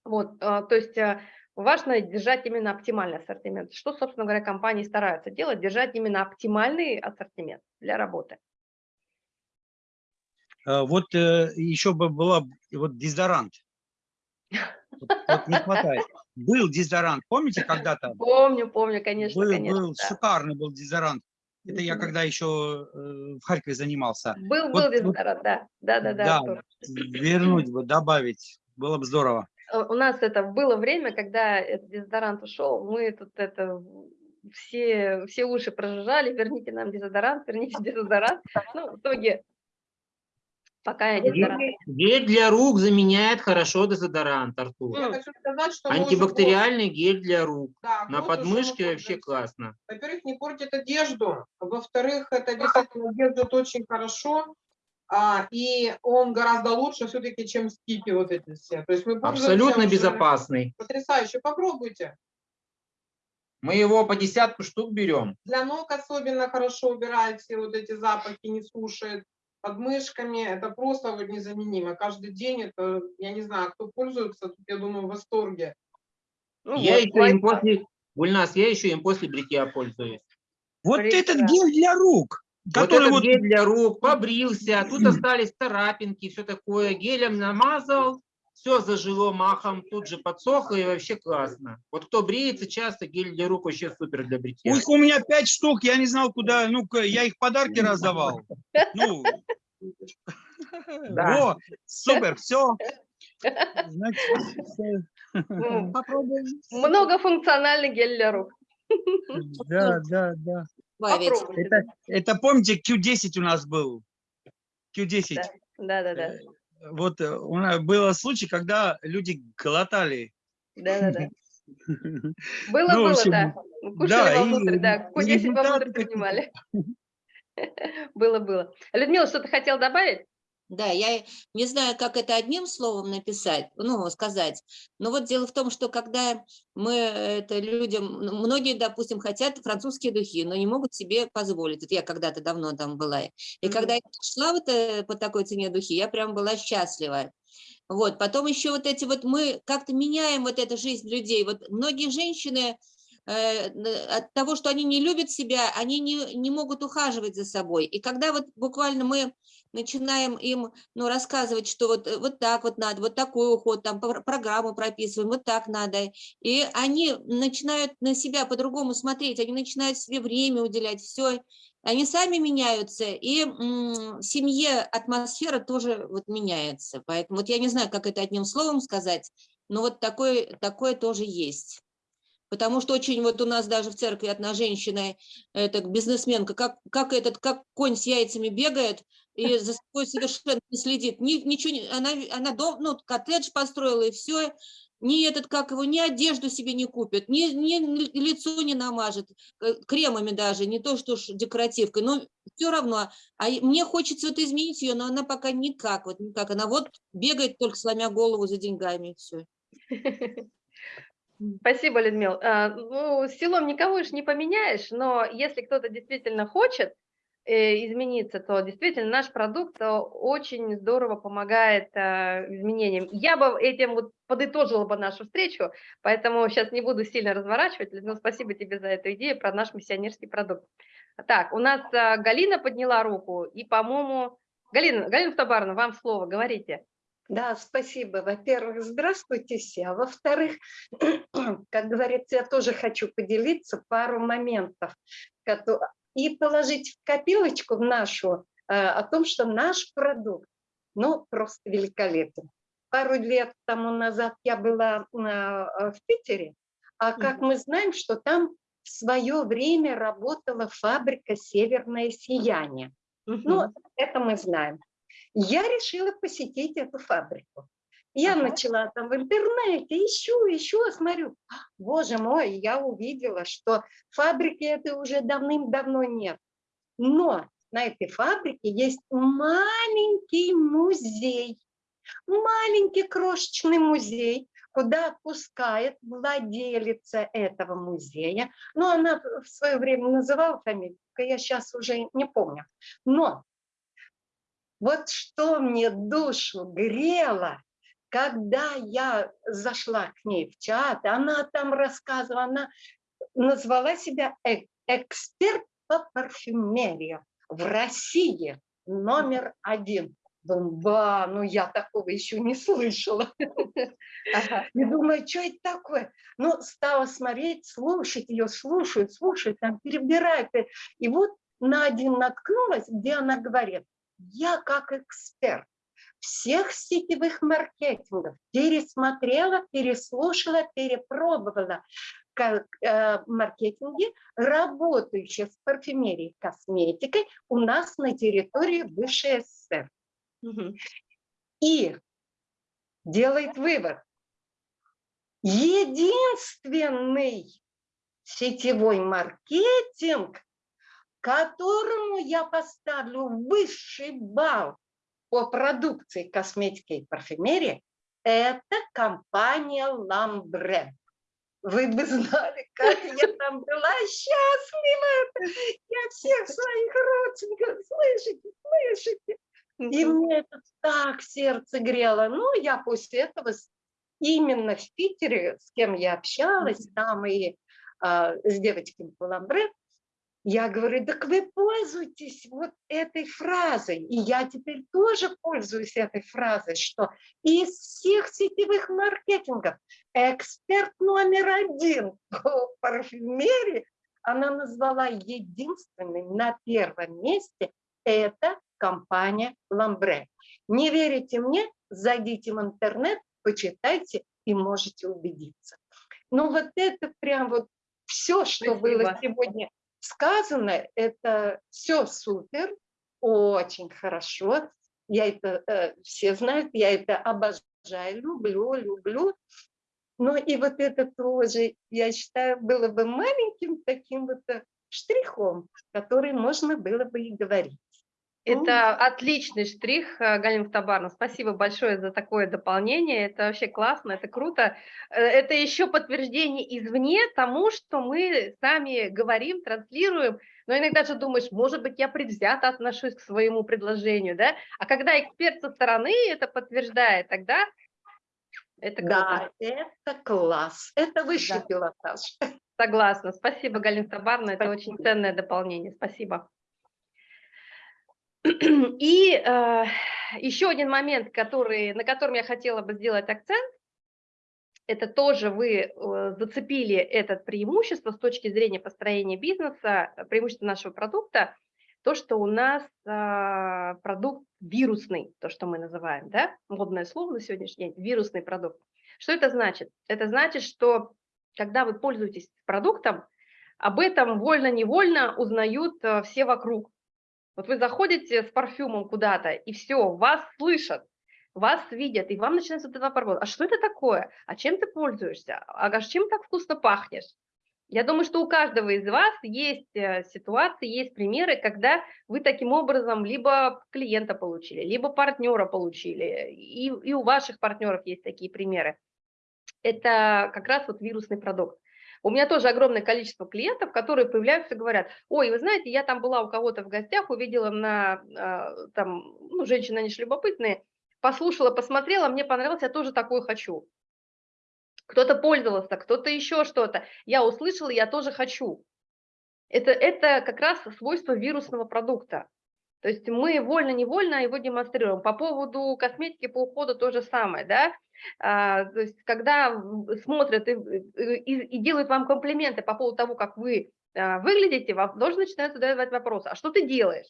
Вот, э, то есть э, важно держать именно оптимальный ассортимент. Что, собственно говоря, компании стараются делать, держать именно оптимальный ассортимент для работы. Вот еще бы была вот дезодорант. Вот, вот не хватает. Был дезодорант, помните когда-то? Помню, помню, конечно, был, конечно. Был, да. шикарный был дезодорант. Это я когда еще э, в Харькове занимался. Был, вот, был дезодорант, да. Да, да, да. Да, вернуть бы, добавить, было бы здорово. Э, у нас это было время, когда этот дезодорант ушел, мы тут это все, все уши прожужжали, верните нам дезодорант, верните дезодорант. Ну, в итоге Пока я дезодорант. Гель для рук заменяет хорошо дезодорант, Артур. Я хочу сказать, что Антибактериальный гель для рук. Да, На уже подмышке вообще классно. Во-первых, не портит одежду. Во-вторых, это действительно держит очень хорошо. А, и он гораздо лучше все-таки, чем скипи вот эти все. То есть мы Абсолютно уже- безопасный. Потрясающе. Попробуйте. Мы его по десятку штук берем. Для ног особенно хорошо убирает все вот эти запахи, не слушает. Под мышками это просто вот незаменимо. Каждый день это, я не знаю, кто пользуется, тут, я думаю, в восторге. Ну я вот, еще им после... Гульнас, я еще им после бритья пользуюсь. Вот этот Прекрасно. гель для рук, Вот который этот вот, гель для рук, побрился, тут остались царапинки, все такое. Гелем намазал, все зажило махом, тут же подсохло и вообще классно. Вот кто бреется часто, гель для рук вообще супер для бритья. их у меня пять штук, я не знал, куда, ну, я их подарки раздавал. Ну, Да. во, супер, все. Значит, Попробуем. Многофункциональный гель для рук. Да, да, да. Попробуйте. Это, это помните, Q10 у нас был? Q10. Да, да, да. Э, Вот э, у нас был случай, когда люди глотали. Да, да, да. Было, Ну, было, общем, да. Кушали да, и вовнутрь, да. Q10 результаты вовнутрь какие-то. принимали. Было, было. Людмила, что-то хотел добавить? Да, я не знаю, как это одним словом написать, ну, сказать. Но вот дело в том, что когда мы это людям, ну, многие, допустим, хотят французские духи, но не могут себе позволить. Вот я когда-то давно там была. И Мгм. когда я шла вот э, по такой цене духи, я прям была счастлива. Вот, потом еще вот эти вот мы как-то меняем вот эту жизнь людей. Вот многие женщины э, от того, что они не любят себя, они не, не могут ухаживать за собой. И когда вот буквально мы начинаем им ну, рассказывать, что вот, э, вот так вот надо, вот такой уход, там пр- программу прописываем, вот так надо. И они начинают на себя по-другому смотреть, они начинают себе время уделять, все. Они сами меняются, и в семье атмосфера тоже вот меняется. Поэтому вот я не знаю, как это одним словом сказать, но вот такое, такое тоже есть. Потому что очень вот у нас даже в церкви одна женщина, это бизнесменка, как, как этот, как конь с яйцами бегает и за собой совершенно не следит. Ни, ничего, не- она, она дом, ну, коттедж построила и все, ни этот, как его, ни одежду себе не купит, ни, ни ли- лицо не намажет, э, кремами даже, не то что ж декоративкой, но все равно. А и- мне хочется вот изменить ее, но она пока никак, вот никак. Она вот бегает только сломя голову за деньгами, все. Спасибо, Людмила. А, Ну, силом никого ж не поменяешь, но если кто-то действительно хочет э, измениться, то действительно наш продукт э, очень здорово помогает э, изменениям. Я бы этим вот подытожила бы нашу встречу, поэтому сейчас не буду сильно разворачивать. Людмила, спасибо тебе за эту идею про наш миссионерский продукт. Так, у нас э, Галина подняла руку, и, по-моему, Галина, Галина Фтабаровна, вам слово, говорите. Да, спасибо. Во-первых, здравствуйте все. А во-вторых, как говорится, я тоже хочу поделиться пару моментов и положить в копилочку в нашу э, о том, что наш продукт, ну, просто великолепен. Пару лет тому назад я была э, в Питере, а как мы знаем, что там в свое время работала фабрика «Северное сияние». Ну, это мы знаем. Я решила посетить эту фабрику. Я Ага. начала там в интернете, ищу, ищу, смотрю, боже мой, я увидела, что фабрики это уже давным-давно нет. Но на этой фабрике есть маленький музей, маленький крошечный музей, куда пускает владелица этого музея. Ну, она в свое время называла фамилию, я сейчас уже не помню. Но вот что мне душу грело, когда я зашла к ней в чат, она там рассказывала, она назвала себя э эксперт по парфюмерии в России номер один. Думаю, ба, ну я такого еще не слышала. И думаю, что это такое? Ну, стала смотреть, слушать ее, слушать, слушать, там перебирает. И вот на один наткнулась, где она говорит, я как эксперт всех сетевых маркетингов пересмотрела, переслушала, перепробовала как, э, маркетинге, работающие с парфюмерией косметикой у нас на территории бывшей СССР. Угу. И делает вывод. Единственный сетевой маркетинг, которому я поставлю высший балл по продукции косметики и парфюмерии, это компания Ламбре. Вы бы знали, как я там была счастлива. Я всех своих родственников, слышите, слышите. И мне это так сердце грело. Ну, я после этого именно в Питере, с кем я общалась, там и а, с девочками по Ламбре, я говорю, так вы пользуйтесь вот этой фразой. И я теперь тоже пользуюсь этой фразой, что из всех сетевых маркетингов эксперт номер один по парфюмерии, она назвала единственной на первом месте, это компания Ламбре. Не верите мне? Зайдите в интернет, почитайте и можете убедиться. Ну вот это прям вот все, что Спасибо. было сегодня сказано, это все супер, очень хорошо. Я это, э, все знают, я это обожаю, люблю, люблю. Ну и вот это тоже, я считаю, было бы маленьким таким вот э, штрихом, который можно было бы и говорить. Это отличный штрих, э, Галина Табарна. Спасибо большое за такое дополнение. Это вообще классно, это круто. Э, это еще подтверждение извне тому, что мы сами говорим, транслируем. Но иногда же думаешь, может быть, я предвзято отношусь к своему предложению, да? А когда эксперт со стороны это подтверждает, тогда это круто. Да, это класс. Это высший да. пилотаж. Согласна. Спасибо, Галина Табарна. Это очень ценное дополнение. Спасибо. И э, еще один момент, который, на котором я хотела бы сделать акцент, это тоже вы э, зацепили это преимущество с точки зрения построения бизнеса, преимущество нашего продукта, то, что у нас э, продукт вирусный, то, что мы называем, да, модное слово на сегодняшний день, вирусный продукт. Что это значит? Это значит, что когда вы пользуетесь продуктом, об этом вольно-невольно узнают э, все вокруг. Вот вы заходите с парфюмом куда-то, и все, вас слышат, вас видят, и вам начинается этот вопрос, а что это такое? А чем ты пользуешься? А чем так вкусно пахнешь? Я думаю, что у каждого из вас есть э, ситуации, есть примеры, когда вы таким образом либо клиента получили, либо партнера получили, и, и у ваших партнеров есть такие примеры. Это как раз вот вирусный продукт. У меня тоже огромное количество клиентов, которые появляются и говорят, ой, вы знаете, я там была у кого-то в гостях, увидела на, а, там, ну, женщины, они же любопытные, послушала, посмотрела, мне понравилось, я тоже такое хочу. Кто-то пользовался, кто-то еще что-то. Я услышала, я тоже хочу. Это, это как раз свойство вирусного продукта. То есть мы вольно-невольно его демонстрируем. По поводу косметики по уходу то же самое, да. А, то есть когда смотрят и, и, и делают вам комплименты по поводу того, как вы а, выглядите, вам тоже начинают задавать вопросы, а что ты делаешь?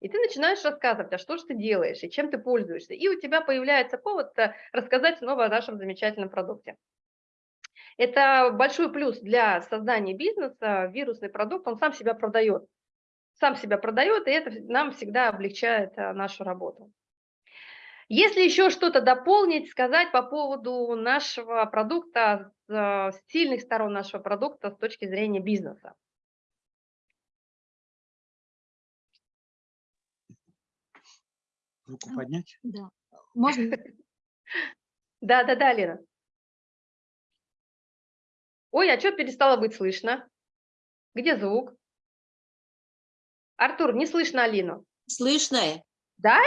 И ты начинаешь рассказывать, а что же ты делаешь, и чем ты пользуешься. И у тебя появляется повод э, рассказать снова о нашем замечательном продукте. Это большой плюс для создания бизнеса. Вирусный продукт, он сам себя продает сам себя продает, и это нам всегда облегчает э, нашу работу. Если еще что-то дополнить, сказать по поводу нашего продукта, с, с сильных сторон нашего продукта с точки зрения бизнеса. Руку поднять. Да. Можно? Да, да, да, Лена. Ой, а что перестало быть слышно? Где звук? Артур, не слышно Алину. Слышно? Да?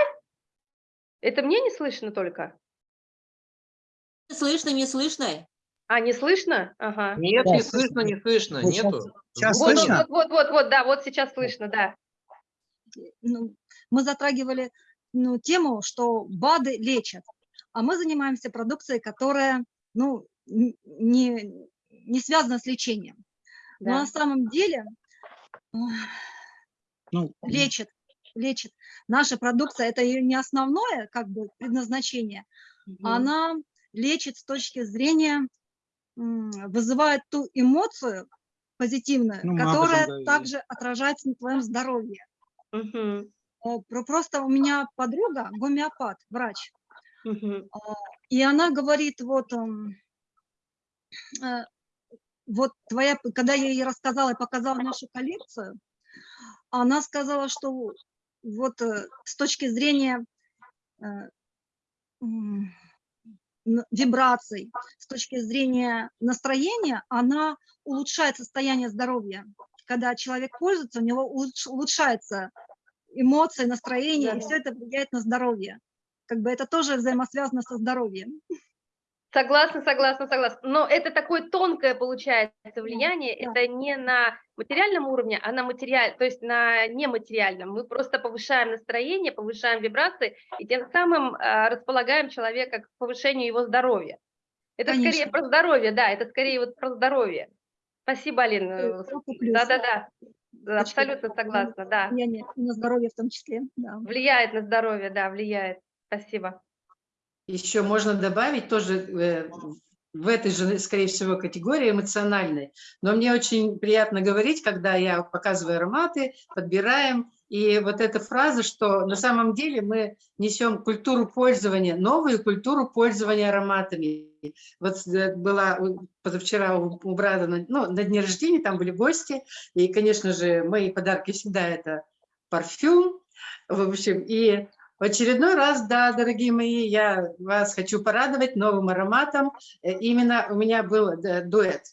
Это мне не слышно только? Слышно, не слышно? А, не слышно? Ага. Нет, Да, не слышно, не слышно, нету. Звука Вот, слышно? вот, вот, вот, вот, да, вот сейчас слышно, да. ну, мы затрагивали ну, тему, что БАДы лечат, а мы занимаемся продукцией, которая ну, не, не связана с лечением. Но да. на самом деле Ну, лечит, лечит. Наша продукция, это ее не основное как бы предназначение, Мгм. она лечит с точки зрения, вызывает ту эмоцию позитивную, Ну, которая говорили. также отражается на твоем здоровье. Про- Просто у меня подруга, гомеопат, врач, Мгм. и она говорит, вот, м, э, вот твоя, когда я ей рассказала и показала нашу коллекцию, она сказала, что вот э, с точки зрения э, вибраций, с точки зрения настроения, она улучшает состояние здоровья. Когда человек пользуется, у него улучш- улучшается эмоции, настроение, и Да. все это влияет на здоровье. Как бы это тоже взаимосвязано со здоровьем. Согласна, согласна, согласна. Но это такое тонкое получается влияние. да. Это не на материальном уровне, а на материаль, то есть на нематериальном. Мы просто повышаем настроение, повышаем вибрации и тем самым а, располагаем человека к повышению его здоровья. Это скорее Конечно. про здоровье, да, это скорее вот про здоровье. Спасибо, Алина. Э. Да-да-да, Да, Точки абсолютно согласна, да. Влияние на здоровье в том числе. Да. Влияет на здоровье, да, влияет. Спасибо. Еще можно добавить тоже э, в этой же, скорее всего, категории эмоциональной. Но мне очень приятно говорить, когда я показываю ароматы, подбираем. И вот эта фраза, что на самом деле мы несем культуру пользования, новую культуру пользования ароматами. Вот э, была позавчера у, брата ну, на дне рождения, там были гости. И, конечно же, мои подарки всегда это парфюм. В общем, и в очередной раз, да, дорогие мои, я вас хочу порадовать новым ароматом. Э, Именно у меня был э, дуэт,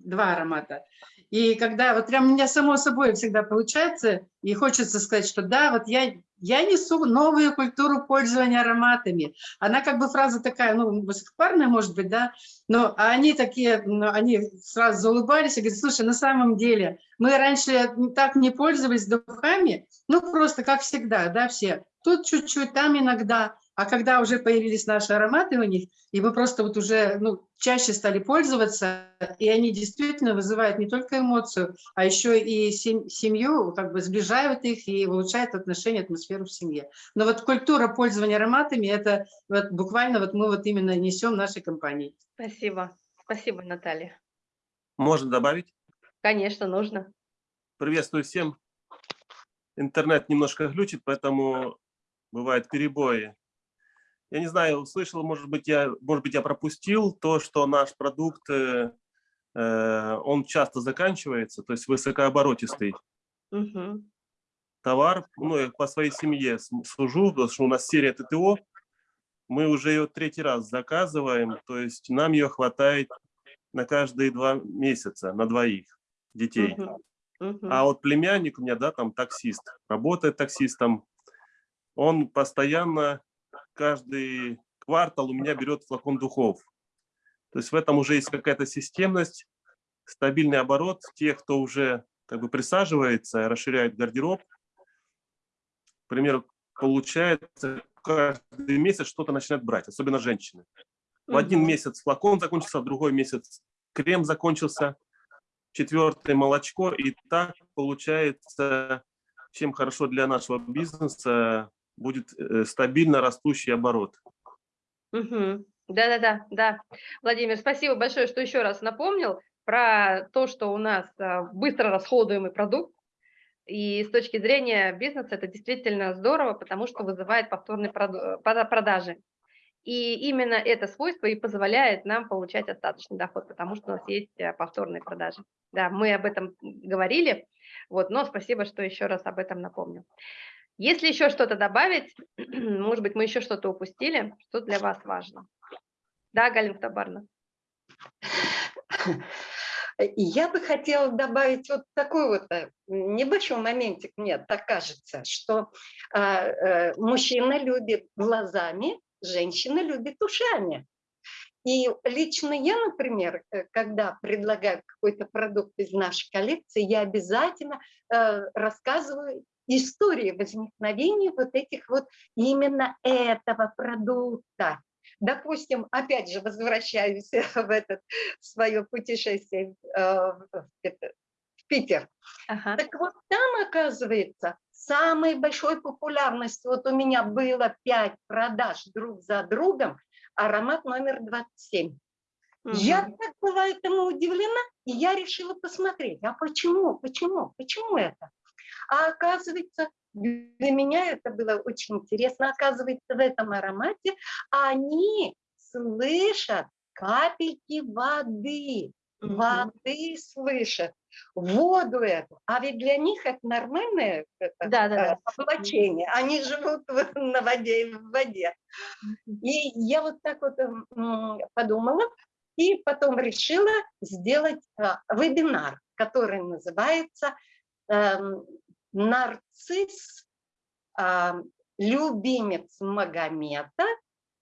два аромата. И когда вот прям у меня само собой всегда получается, и хочется сказать, что да, вот я, я несу новую культуру пользования ароматами. Она как бы фраза такая, ну, высокопарная, может быть, да, но они такие, ну, они сразу заулыбались и говорят, слушай, на самом деле, мы раньше так не пользовались духами, ну, просто как всегда, да, все. Тут чуть-чуть, там иногда. А когда уже появились наши ароматы у них, и мы просто вот уже ну, чаще стали пользоваться, и они действительно вызывают не только эмоцию, а еще и сем- семью, как бы сближают их и улучшают отношения, атмосферу в семье. Но вот культура пользования ароматами, это вот буквально вот мы вот именно несем нашей компании. Спасибо. Спасибо, Наталья. Можно добавить? Конечно, нужно. Приветствую всем. Интернет немножко глючит, поэтому бывают перебои. Я не знаю, услышал, может быть, я, может быть, я пропустил то, что наш продукт, э, э, он часто заканчивается, то есть высокооборотистый Мгм. товар. Ну, я по своей семье с- сужу, потому что у нас серия ТТО. Мы уже ее третий раз заказываем, то есть нам ее хватает на каждые два месяца, на двоих детей. Мгм. Мгм. А вот племянник у меня, да, там таксист, работает таксистом, он постоянно каждый квартал у меня берет флакон духов. То есть в этом уже есть какая-то системность, стабильный оборот тех, кто уже как бы присаживается, расширяет гардероб. К примеру, получается, каждый месяц что-то начинает брать, особенно женщины. В один месяц флакон закончился, в другой месяц крем закончился, четвертое молочко. И так получается, чем хорошо для нашего бизнеса будет э, стабильно растущий оборот. Да-да-да, да. Владимир, спасибо большое, что еще раз напомнил про то, что у нас а, быстро расходуемый продукт. И с точки зрения бизнеса это действительно здорово, потому что вызывает повторные прода- продажи. И именно это свойство и позволяет нам получать остаточный доход, потому что у нас есть э, повторные продажи. Да, мы об этом говорили, вот, но спасибо, что еще раз об этом напомню. Если еще что-то добавить, может быть, мы еще что-то упустили, что для вас важно? Да, Галина Табарна? Я бы хотела добавить вот такой вот э, небольшой моментик, мне так кажется, что а, э, мужчина любит глазами, женщина любит ушами. И лично я, например, э, когда предлагаю какой-то продукт из нашей коллекции, я обязательно э, рассказываю истории возникновения вот этих вот именно этого продукта. Допустим, опять же, возвращаюсь в это свое путешествие э, в Питер. Ага. Так вот там, оказывается, самой большой популярностью, вот у меня было 5 продаж друг за другом, аромат номер 27. Я Мгм. так была этому удивлена, и я решила посмотреть, а почему, почему, почему это? А оказывается, для меня это было очень интересно, оказывается, в этом аромате они слышат капельки воды, Мгм. воды слышат, воду эту. А ведь для них это нормальное это, Да-да-да. э, облачение. Они живут на воде и в воде. И я вот так вот м, подумала, и потом решила сделать а, вебинар, который называется эм, «Нарцисс, а, любимец Магомета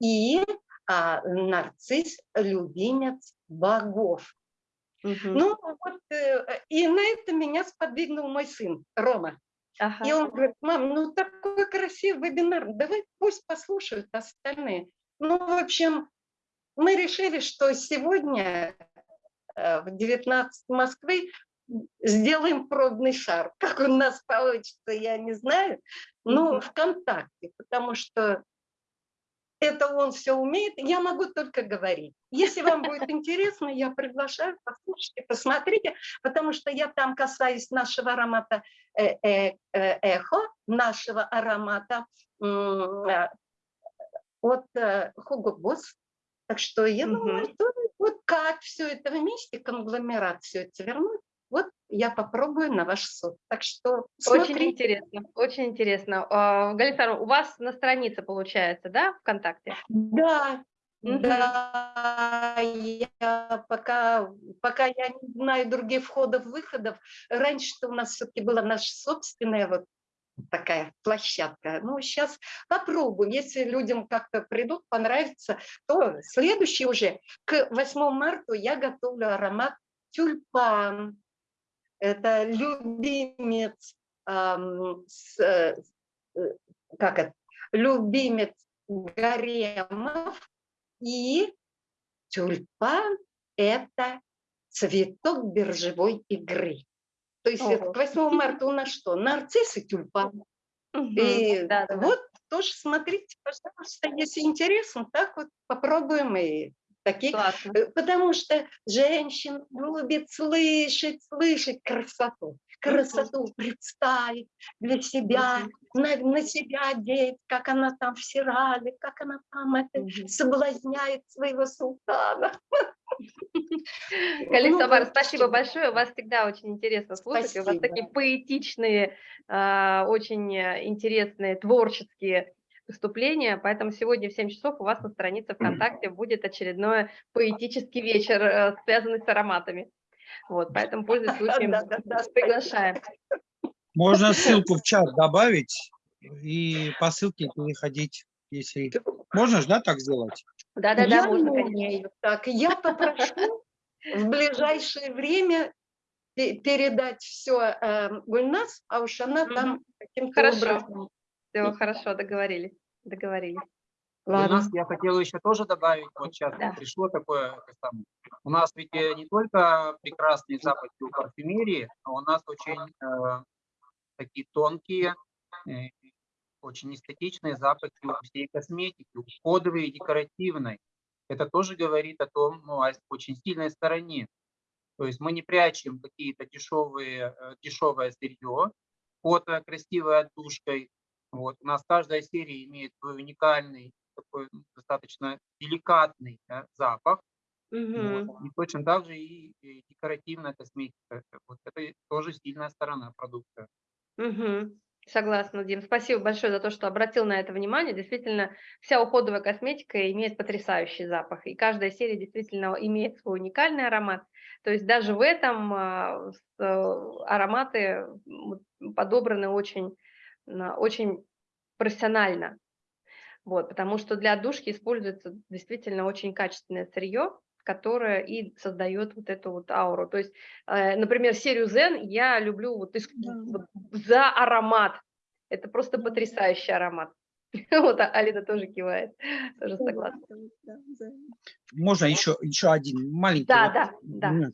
и а, нарцисс, любимец богов». Мгм. Ну вот, э, и на это меня сподвигнул мой сын Рома. Ага. И он говорит, мам, ну такой красивый вебинар, давай пусть послушают остальные. Ну, в общем, мы решили, что сегодня э, в 19 Москвы сделаем пробный шар. Как у нас получится, я не знаю. Мгм. ВКонтакте, потому что это он все умеет, я могу только говорить. Если вам будет интересно, я приглашаю, послушайте, посмотрите, потому что я там касаюсь нашего аромата э, э, э, эхо, нашего аромата от Hugo Boss. Так что я думаю, что вот как все это вместе, конгломерат все это вернуть, я попробую на ваш суд. Так что Очень смотрите. интересно, очень интересно. А, Александровна, у вас на странице получается, да, ВКонтакте? Да, да, я пока, пока я не знаю других входов-выходов. Раньше-то у нас все-таки была наша собственная вот такая площадка. Ну, сейчас попробуем. Если людям как-то придут, понравится, то следующий уже, к 8 марта я готовлю аромат тюльпан. Это любимец, ам, с, э, как это, любимец гаремов и тюльпан – это цветок биржевой игры. То есть Ого. к 8 марта у нас что? Нарцисс и тюльпан. И Да-да-да. вот тоже смотрите, пожалуйста, если интересно, так вот попробуем и такие. Классно. Э, Потому что женщина любит слышать, слышать красоту. Красоту представить для себя, на, на себя одеть, как она там в сирале, как она там это, соблазняет своего султана. Галина Ну, спасибо большое. Вас всегда очень интересно слушать. и У вас Спасибо. такие поэтичные, а, очень э, интересные, творческие выступления. Поэтому сегодня в 7 часов у вас на странице ВКонтакте будет очередной поэтический вечер, э, связанный с ароматами. Вот, поэтому, пользуясь случаем, приглашаем. Можно ссылку в чат добавить и по ссылке переходить, если... Можно же, да, так сделать? Да-да-да, можно, не конечно. так. Я попрошу в ближайшее время пе- передать все Гульнас, а уж она там каким-то Хорошо. образом. Все, хорошо, договорились. Договорились. У Ладно. нас, я хотел еще тоже добавить, вот сейчас Да. пришло такое, самое, у нас ведь э, не только прекрасные запахи у парфюмерии, но у нас очень э, такие тонкие, э, очень эстетичные запахи у всей косметики, кодовые и декоративной. Это тоже говорит о том, ну, о очень сильной стороне. То есть мы не прячем какие-то дешевые, э, дешевое сырье, фото красивой отдушкой. Вот. У нас каждая серия имеет свой уникальный, такой ну, достаточно деликатный да, запах. Мгм. Вот. И точно так же и, и декоративная косметика. Вот это тоже сильная сторона продукта. Мгм. Согласна, Дим. Спасибо большое за то, что обратил на это внимание. Действительно, вся уходовая косметика имеет потрясающий запах, и каждая серия действительно имеет свой уникальный аромат. То есть даже в этом а, э, ароматы подобраны очень, очень профессионально. Вот, потому что для отдушки используется действительно очень качественное сырье, которое и создает вот эту вот ауру. То есть, э, например, серию Zen я люблю вот, ис- Да. вот за аромат. Это просто потрясающий аромат. Вот а- Алина тоже кивает, тоже согласна. Можно еще, еще один маленький Да, да, да.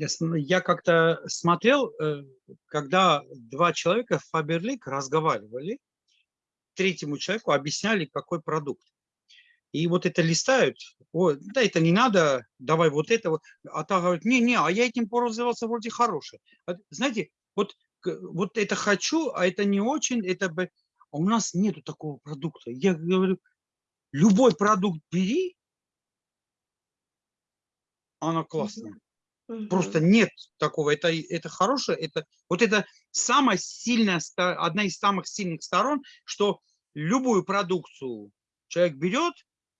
Я, см- я как-то смотрел, э, когда два человека в Фаберлик разговаривали, третьему человеку объясняли, какой продукт. И вот это листают, ой, да это не надо, давай вот это вот. А та говорит, не-не, а я этим пользовался вроде хороший. А, Знаете, вот, вот это хочу, а это не очень, это бы... А у нас нету такого продукта. Я говорю, любой продукт бери, она классная. Просто нет такого. Это, это хорошее. Это, вот это самая сильная, одна из самых сильных сторон, что любую продукцию человек берет,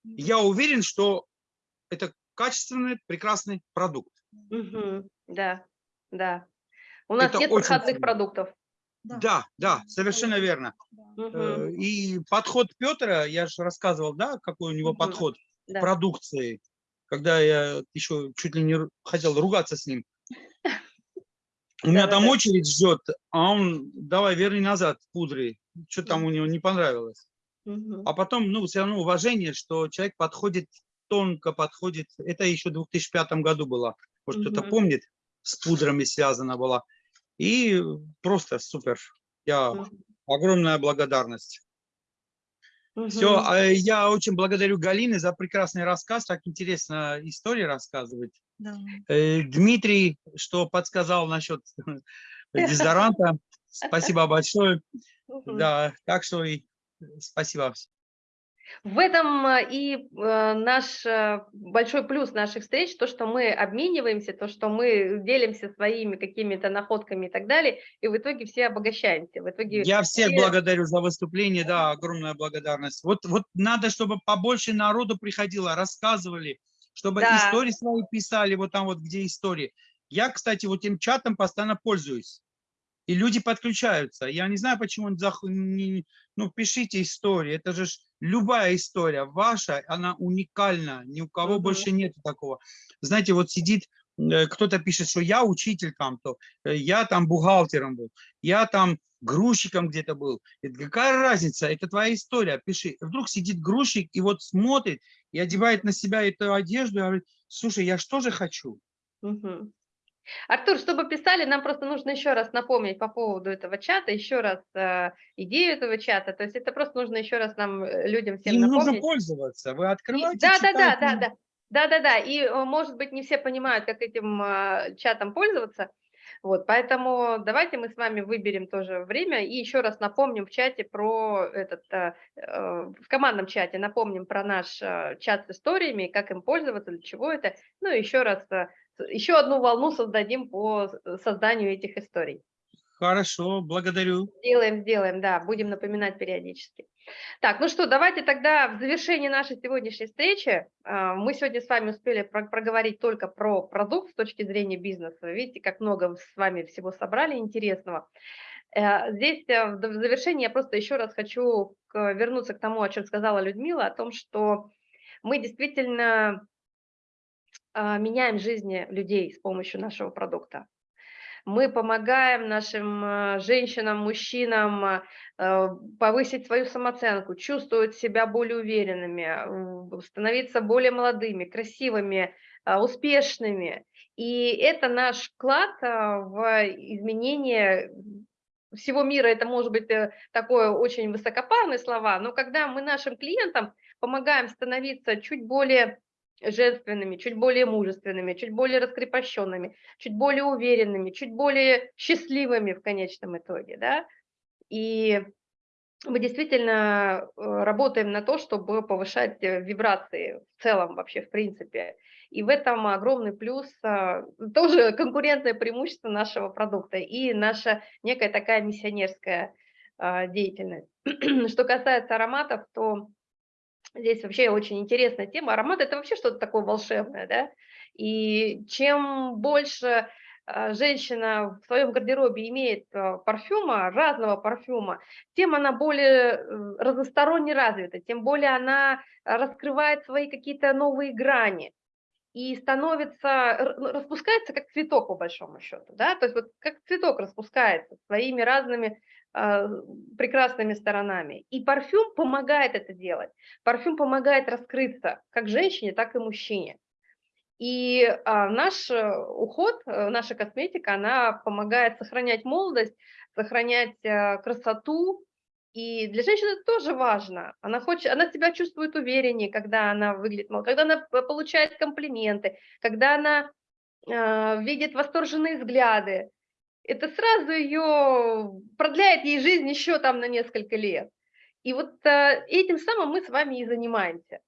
я уверен, что это качественный, прекрасный продукт. Мгм. Да, да. У нас Это нет проходных сильно. продуктов. Да, да, совершенно верно. Да. Э, И подход Петра, я же рассказывал, да, какой у него Мгм. подход к Да. продукции, когда я еще чуть ли не хотел ругаться с ним. У меня там очередь ждет, а он, давай, верни назад пудры. Что там у него не понравилось. А потом, ну, все равно уважение, что человек подходит, тонко подходит. Это еще в 2005 году было. Может, кто-то помнит, с пудрами связано было. И просто супер. Я огромная благодарность. Все, Мгм. я очень благодарю Галины за прекрасный рассказ, так интересно истории рассказывать. Да. Э, Дмитрий, что подсказал насчет дезодоранта, спасибо большое. Да, так что и спасибо. В этом а, и э, наш э, большой плюс наших встреч, то, что мы обмениваемся, то, что мы делимся своими какими-то находками и так далее, и в итоге все обогащаемся. В итоге Я всех все- благодарю за выступление, да, огромная благодарность. Вот, вот надо, чтобы побольше народу приходило, рассказывали, чтобы Да. истории свои писали, вот там вот, где истории. Я, кстати, вот этим чатом постоянно пользуюсь. И люди подключаются. Я не знаю, почему он зах- ну, пишите истории. Это же любая история ваша, она уникальна. Ни у кого Мгм. больше нет такого. Знаете, вот сидит, э, кто-то пишет, что я учитель там-то, э, я там бухгалтером был, я там грузчиком где-то был. Это какая разница? Это твоя история. Пиши. Вдруг сидит грузчик и вот смотрит и одевает на себя эту одежду и говорит, слушай, я что же хочу? Мгм. Артур, чтобы писали, нам просто нужно еще раз напомнить по поводу этого чата, еще раз э, идею этого чата. То есть это просто нужно еще раз нам, э, людям всем Им нужно напомнить. пользоваться. Вы И- открываете, Да, да, да, читаете. да, да. Да, да, да. И, э, может быть, не все понимают, как этим а, чатом пользоваться. Вот, поэтому давайте мы с вами выберем тоже время и еще раз напомним в чате про этот, а, э, в командном чате напомним про наш а, чат с историями, как им пользоваться, для чего это. Ну, и еще раз, еще одну волну создадим по созданию этих историй. Хорошо, благодарю. Сделаем, сделаем, да, будем напоминать периодически. Так, ну что, давайте тогда в завершении нашей сегодняшней встречи, а, мы сегодня с вами успели про- проговорить только про продукт с точки зрения бизнеса. Видите, как много с вами всего собрали интересного. Э, Здесь э, в завершении я просто еще раз хочу вернуться к тому, о чем сказала Людмила, о том, что мы действительно меняем жизни людей с помощью нашего продукта. Мы помогаем нашим а, женщинам, мужчинам а, э, повысить свою самооценку, чувствовать себя более уверенными, становиться более молодыми, красивыми, а, успешными. И это наш вклад а, в изменение всего мира. Это может быть э, такое очень высокопарные слова, но когда мы нашим клиентам помогаем становиться чуть более женственными, чуть более мужественными, чуть более раскрепощенными, чуть более уверенными, чуть более счастливыми в конечном итоге, да, И мы действительно э, работаем на то, чтобы повышать э, вибрации в целом вообще, в принципе. И в этом огромный плюс, а, тоже конкурентное преимущество нашего продукта и наша некая такая миссионерская а, деятельность. Что касается ароматов, то здесь вообще очень интересная тема. Аромат – это вообще что-то такое волшебное, да? И чем больше а, женщина в своем гардеробе имеет а, парфюма, разного парфюма, тем она более э, разносторонне развита, тем более она раскрывает свои какие-то новые грани и становится, ну, распускается как цветок по большому счету, да, то есть вот как цветок распускается своими разными прекрасными сторонами. И парфюм помогает это делать. Парфюм помогает раскрыться как женщине, так и мужчине. И а, наш э, уход, э, наша косметика, она помогает сохранять молодость, сохранять а, красоту. И для женщины это тоже важно. Она, хочет, она себя чувствует увереннее, когда она выглядит молодой, когда она получает комплименты, когда она а, видит восторженные взгляды. Это сразу ее продляет ей жизнь еще там на несколько лет. И вот а, этим самым мы с вами и занимаемся.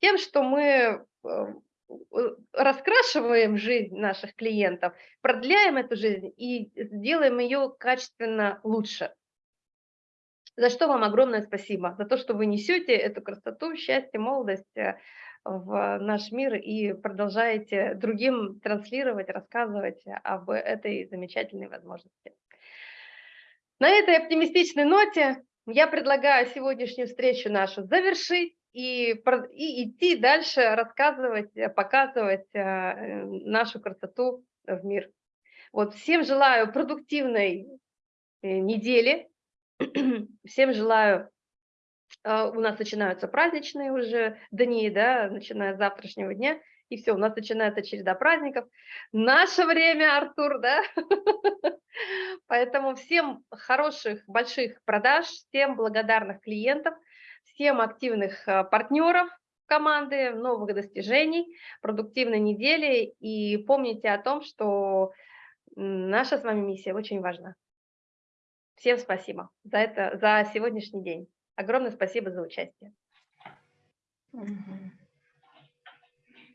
Тем, что мы Э, раскрашиваем жизнь наших клиентов, продляем эту жизнь и сделаем ее качественно лучше. За что вам огромное спасибо, за то, что вы несете эту красоту, счастье, молодость э, в наш мир и продолжаете другим транслировать, рассказывать об этой замечательной возможности. На этой оптимистичной ноте я предлагаю сегодняшнюю встречу нашу завершить и, и идти дальше, рассказывать, показывать э, нашу красоту в мир. Вот всем желаю продуктивной э, недели, всем желаю, у нас начинаются праздничные уже дни, да, начиная с завтрашнего дня, и все, у нас начинается череда праздников. Наше время, Артур, да? Поэтому всем хороших, больших продаж, всем благодарных клиентов – всем активных э, партнеров команды, новых достижений, продуктивной недели. И помните о том, что наша с вами миссия очень важна. Всем спасибо за, это, за сегодняшний день. Огромное спасибо за участие.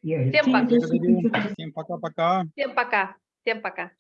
Всем пока. Всем пока-пока. Всем пока. Всем пока.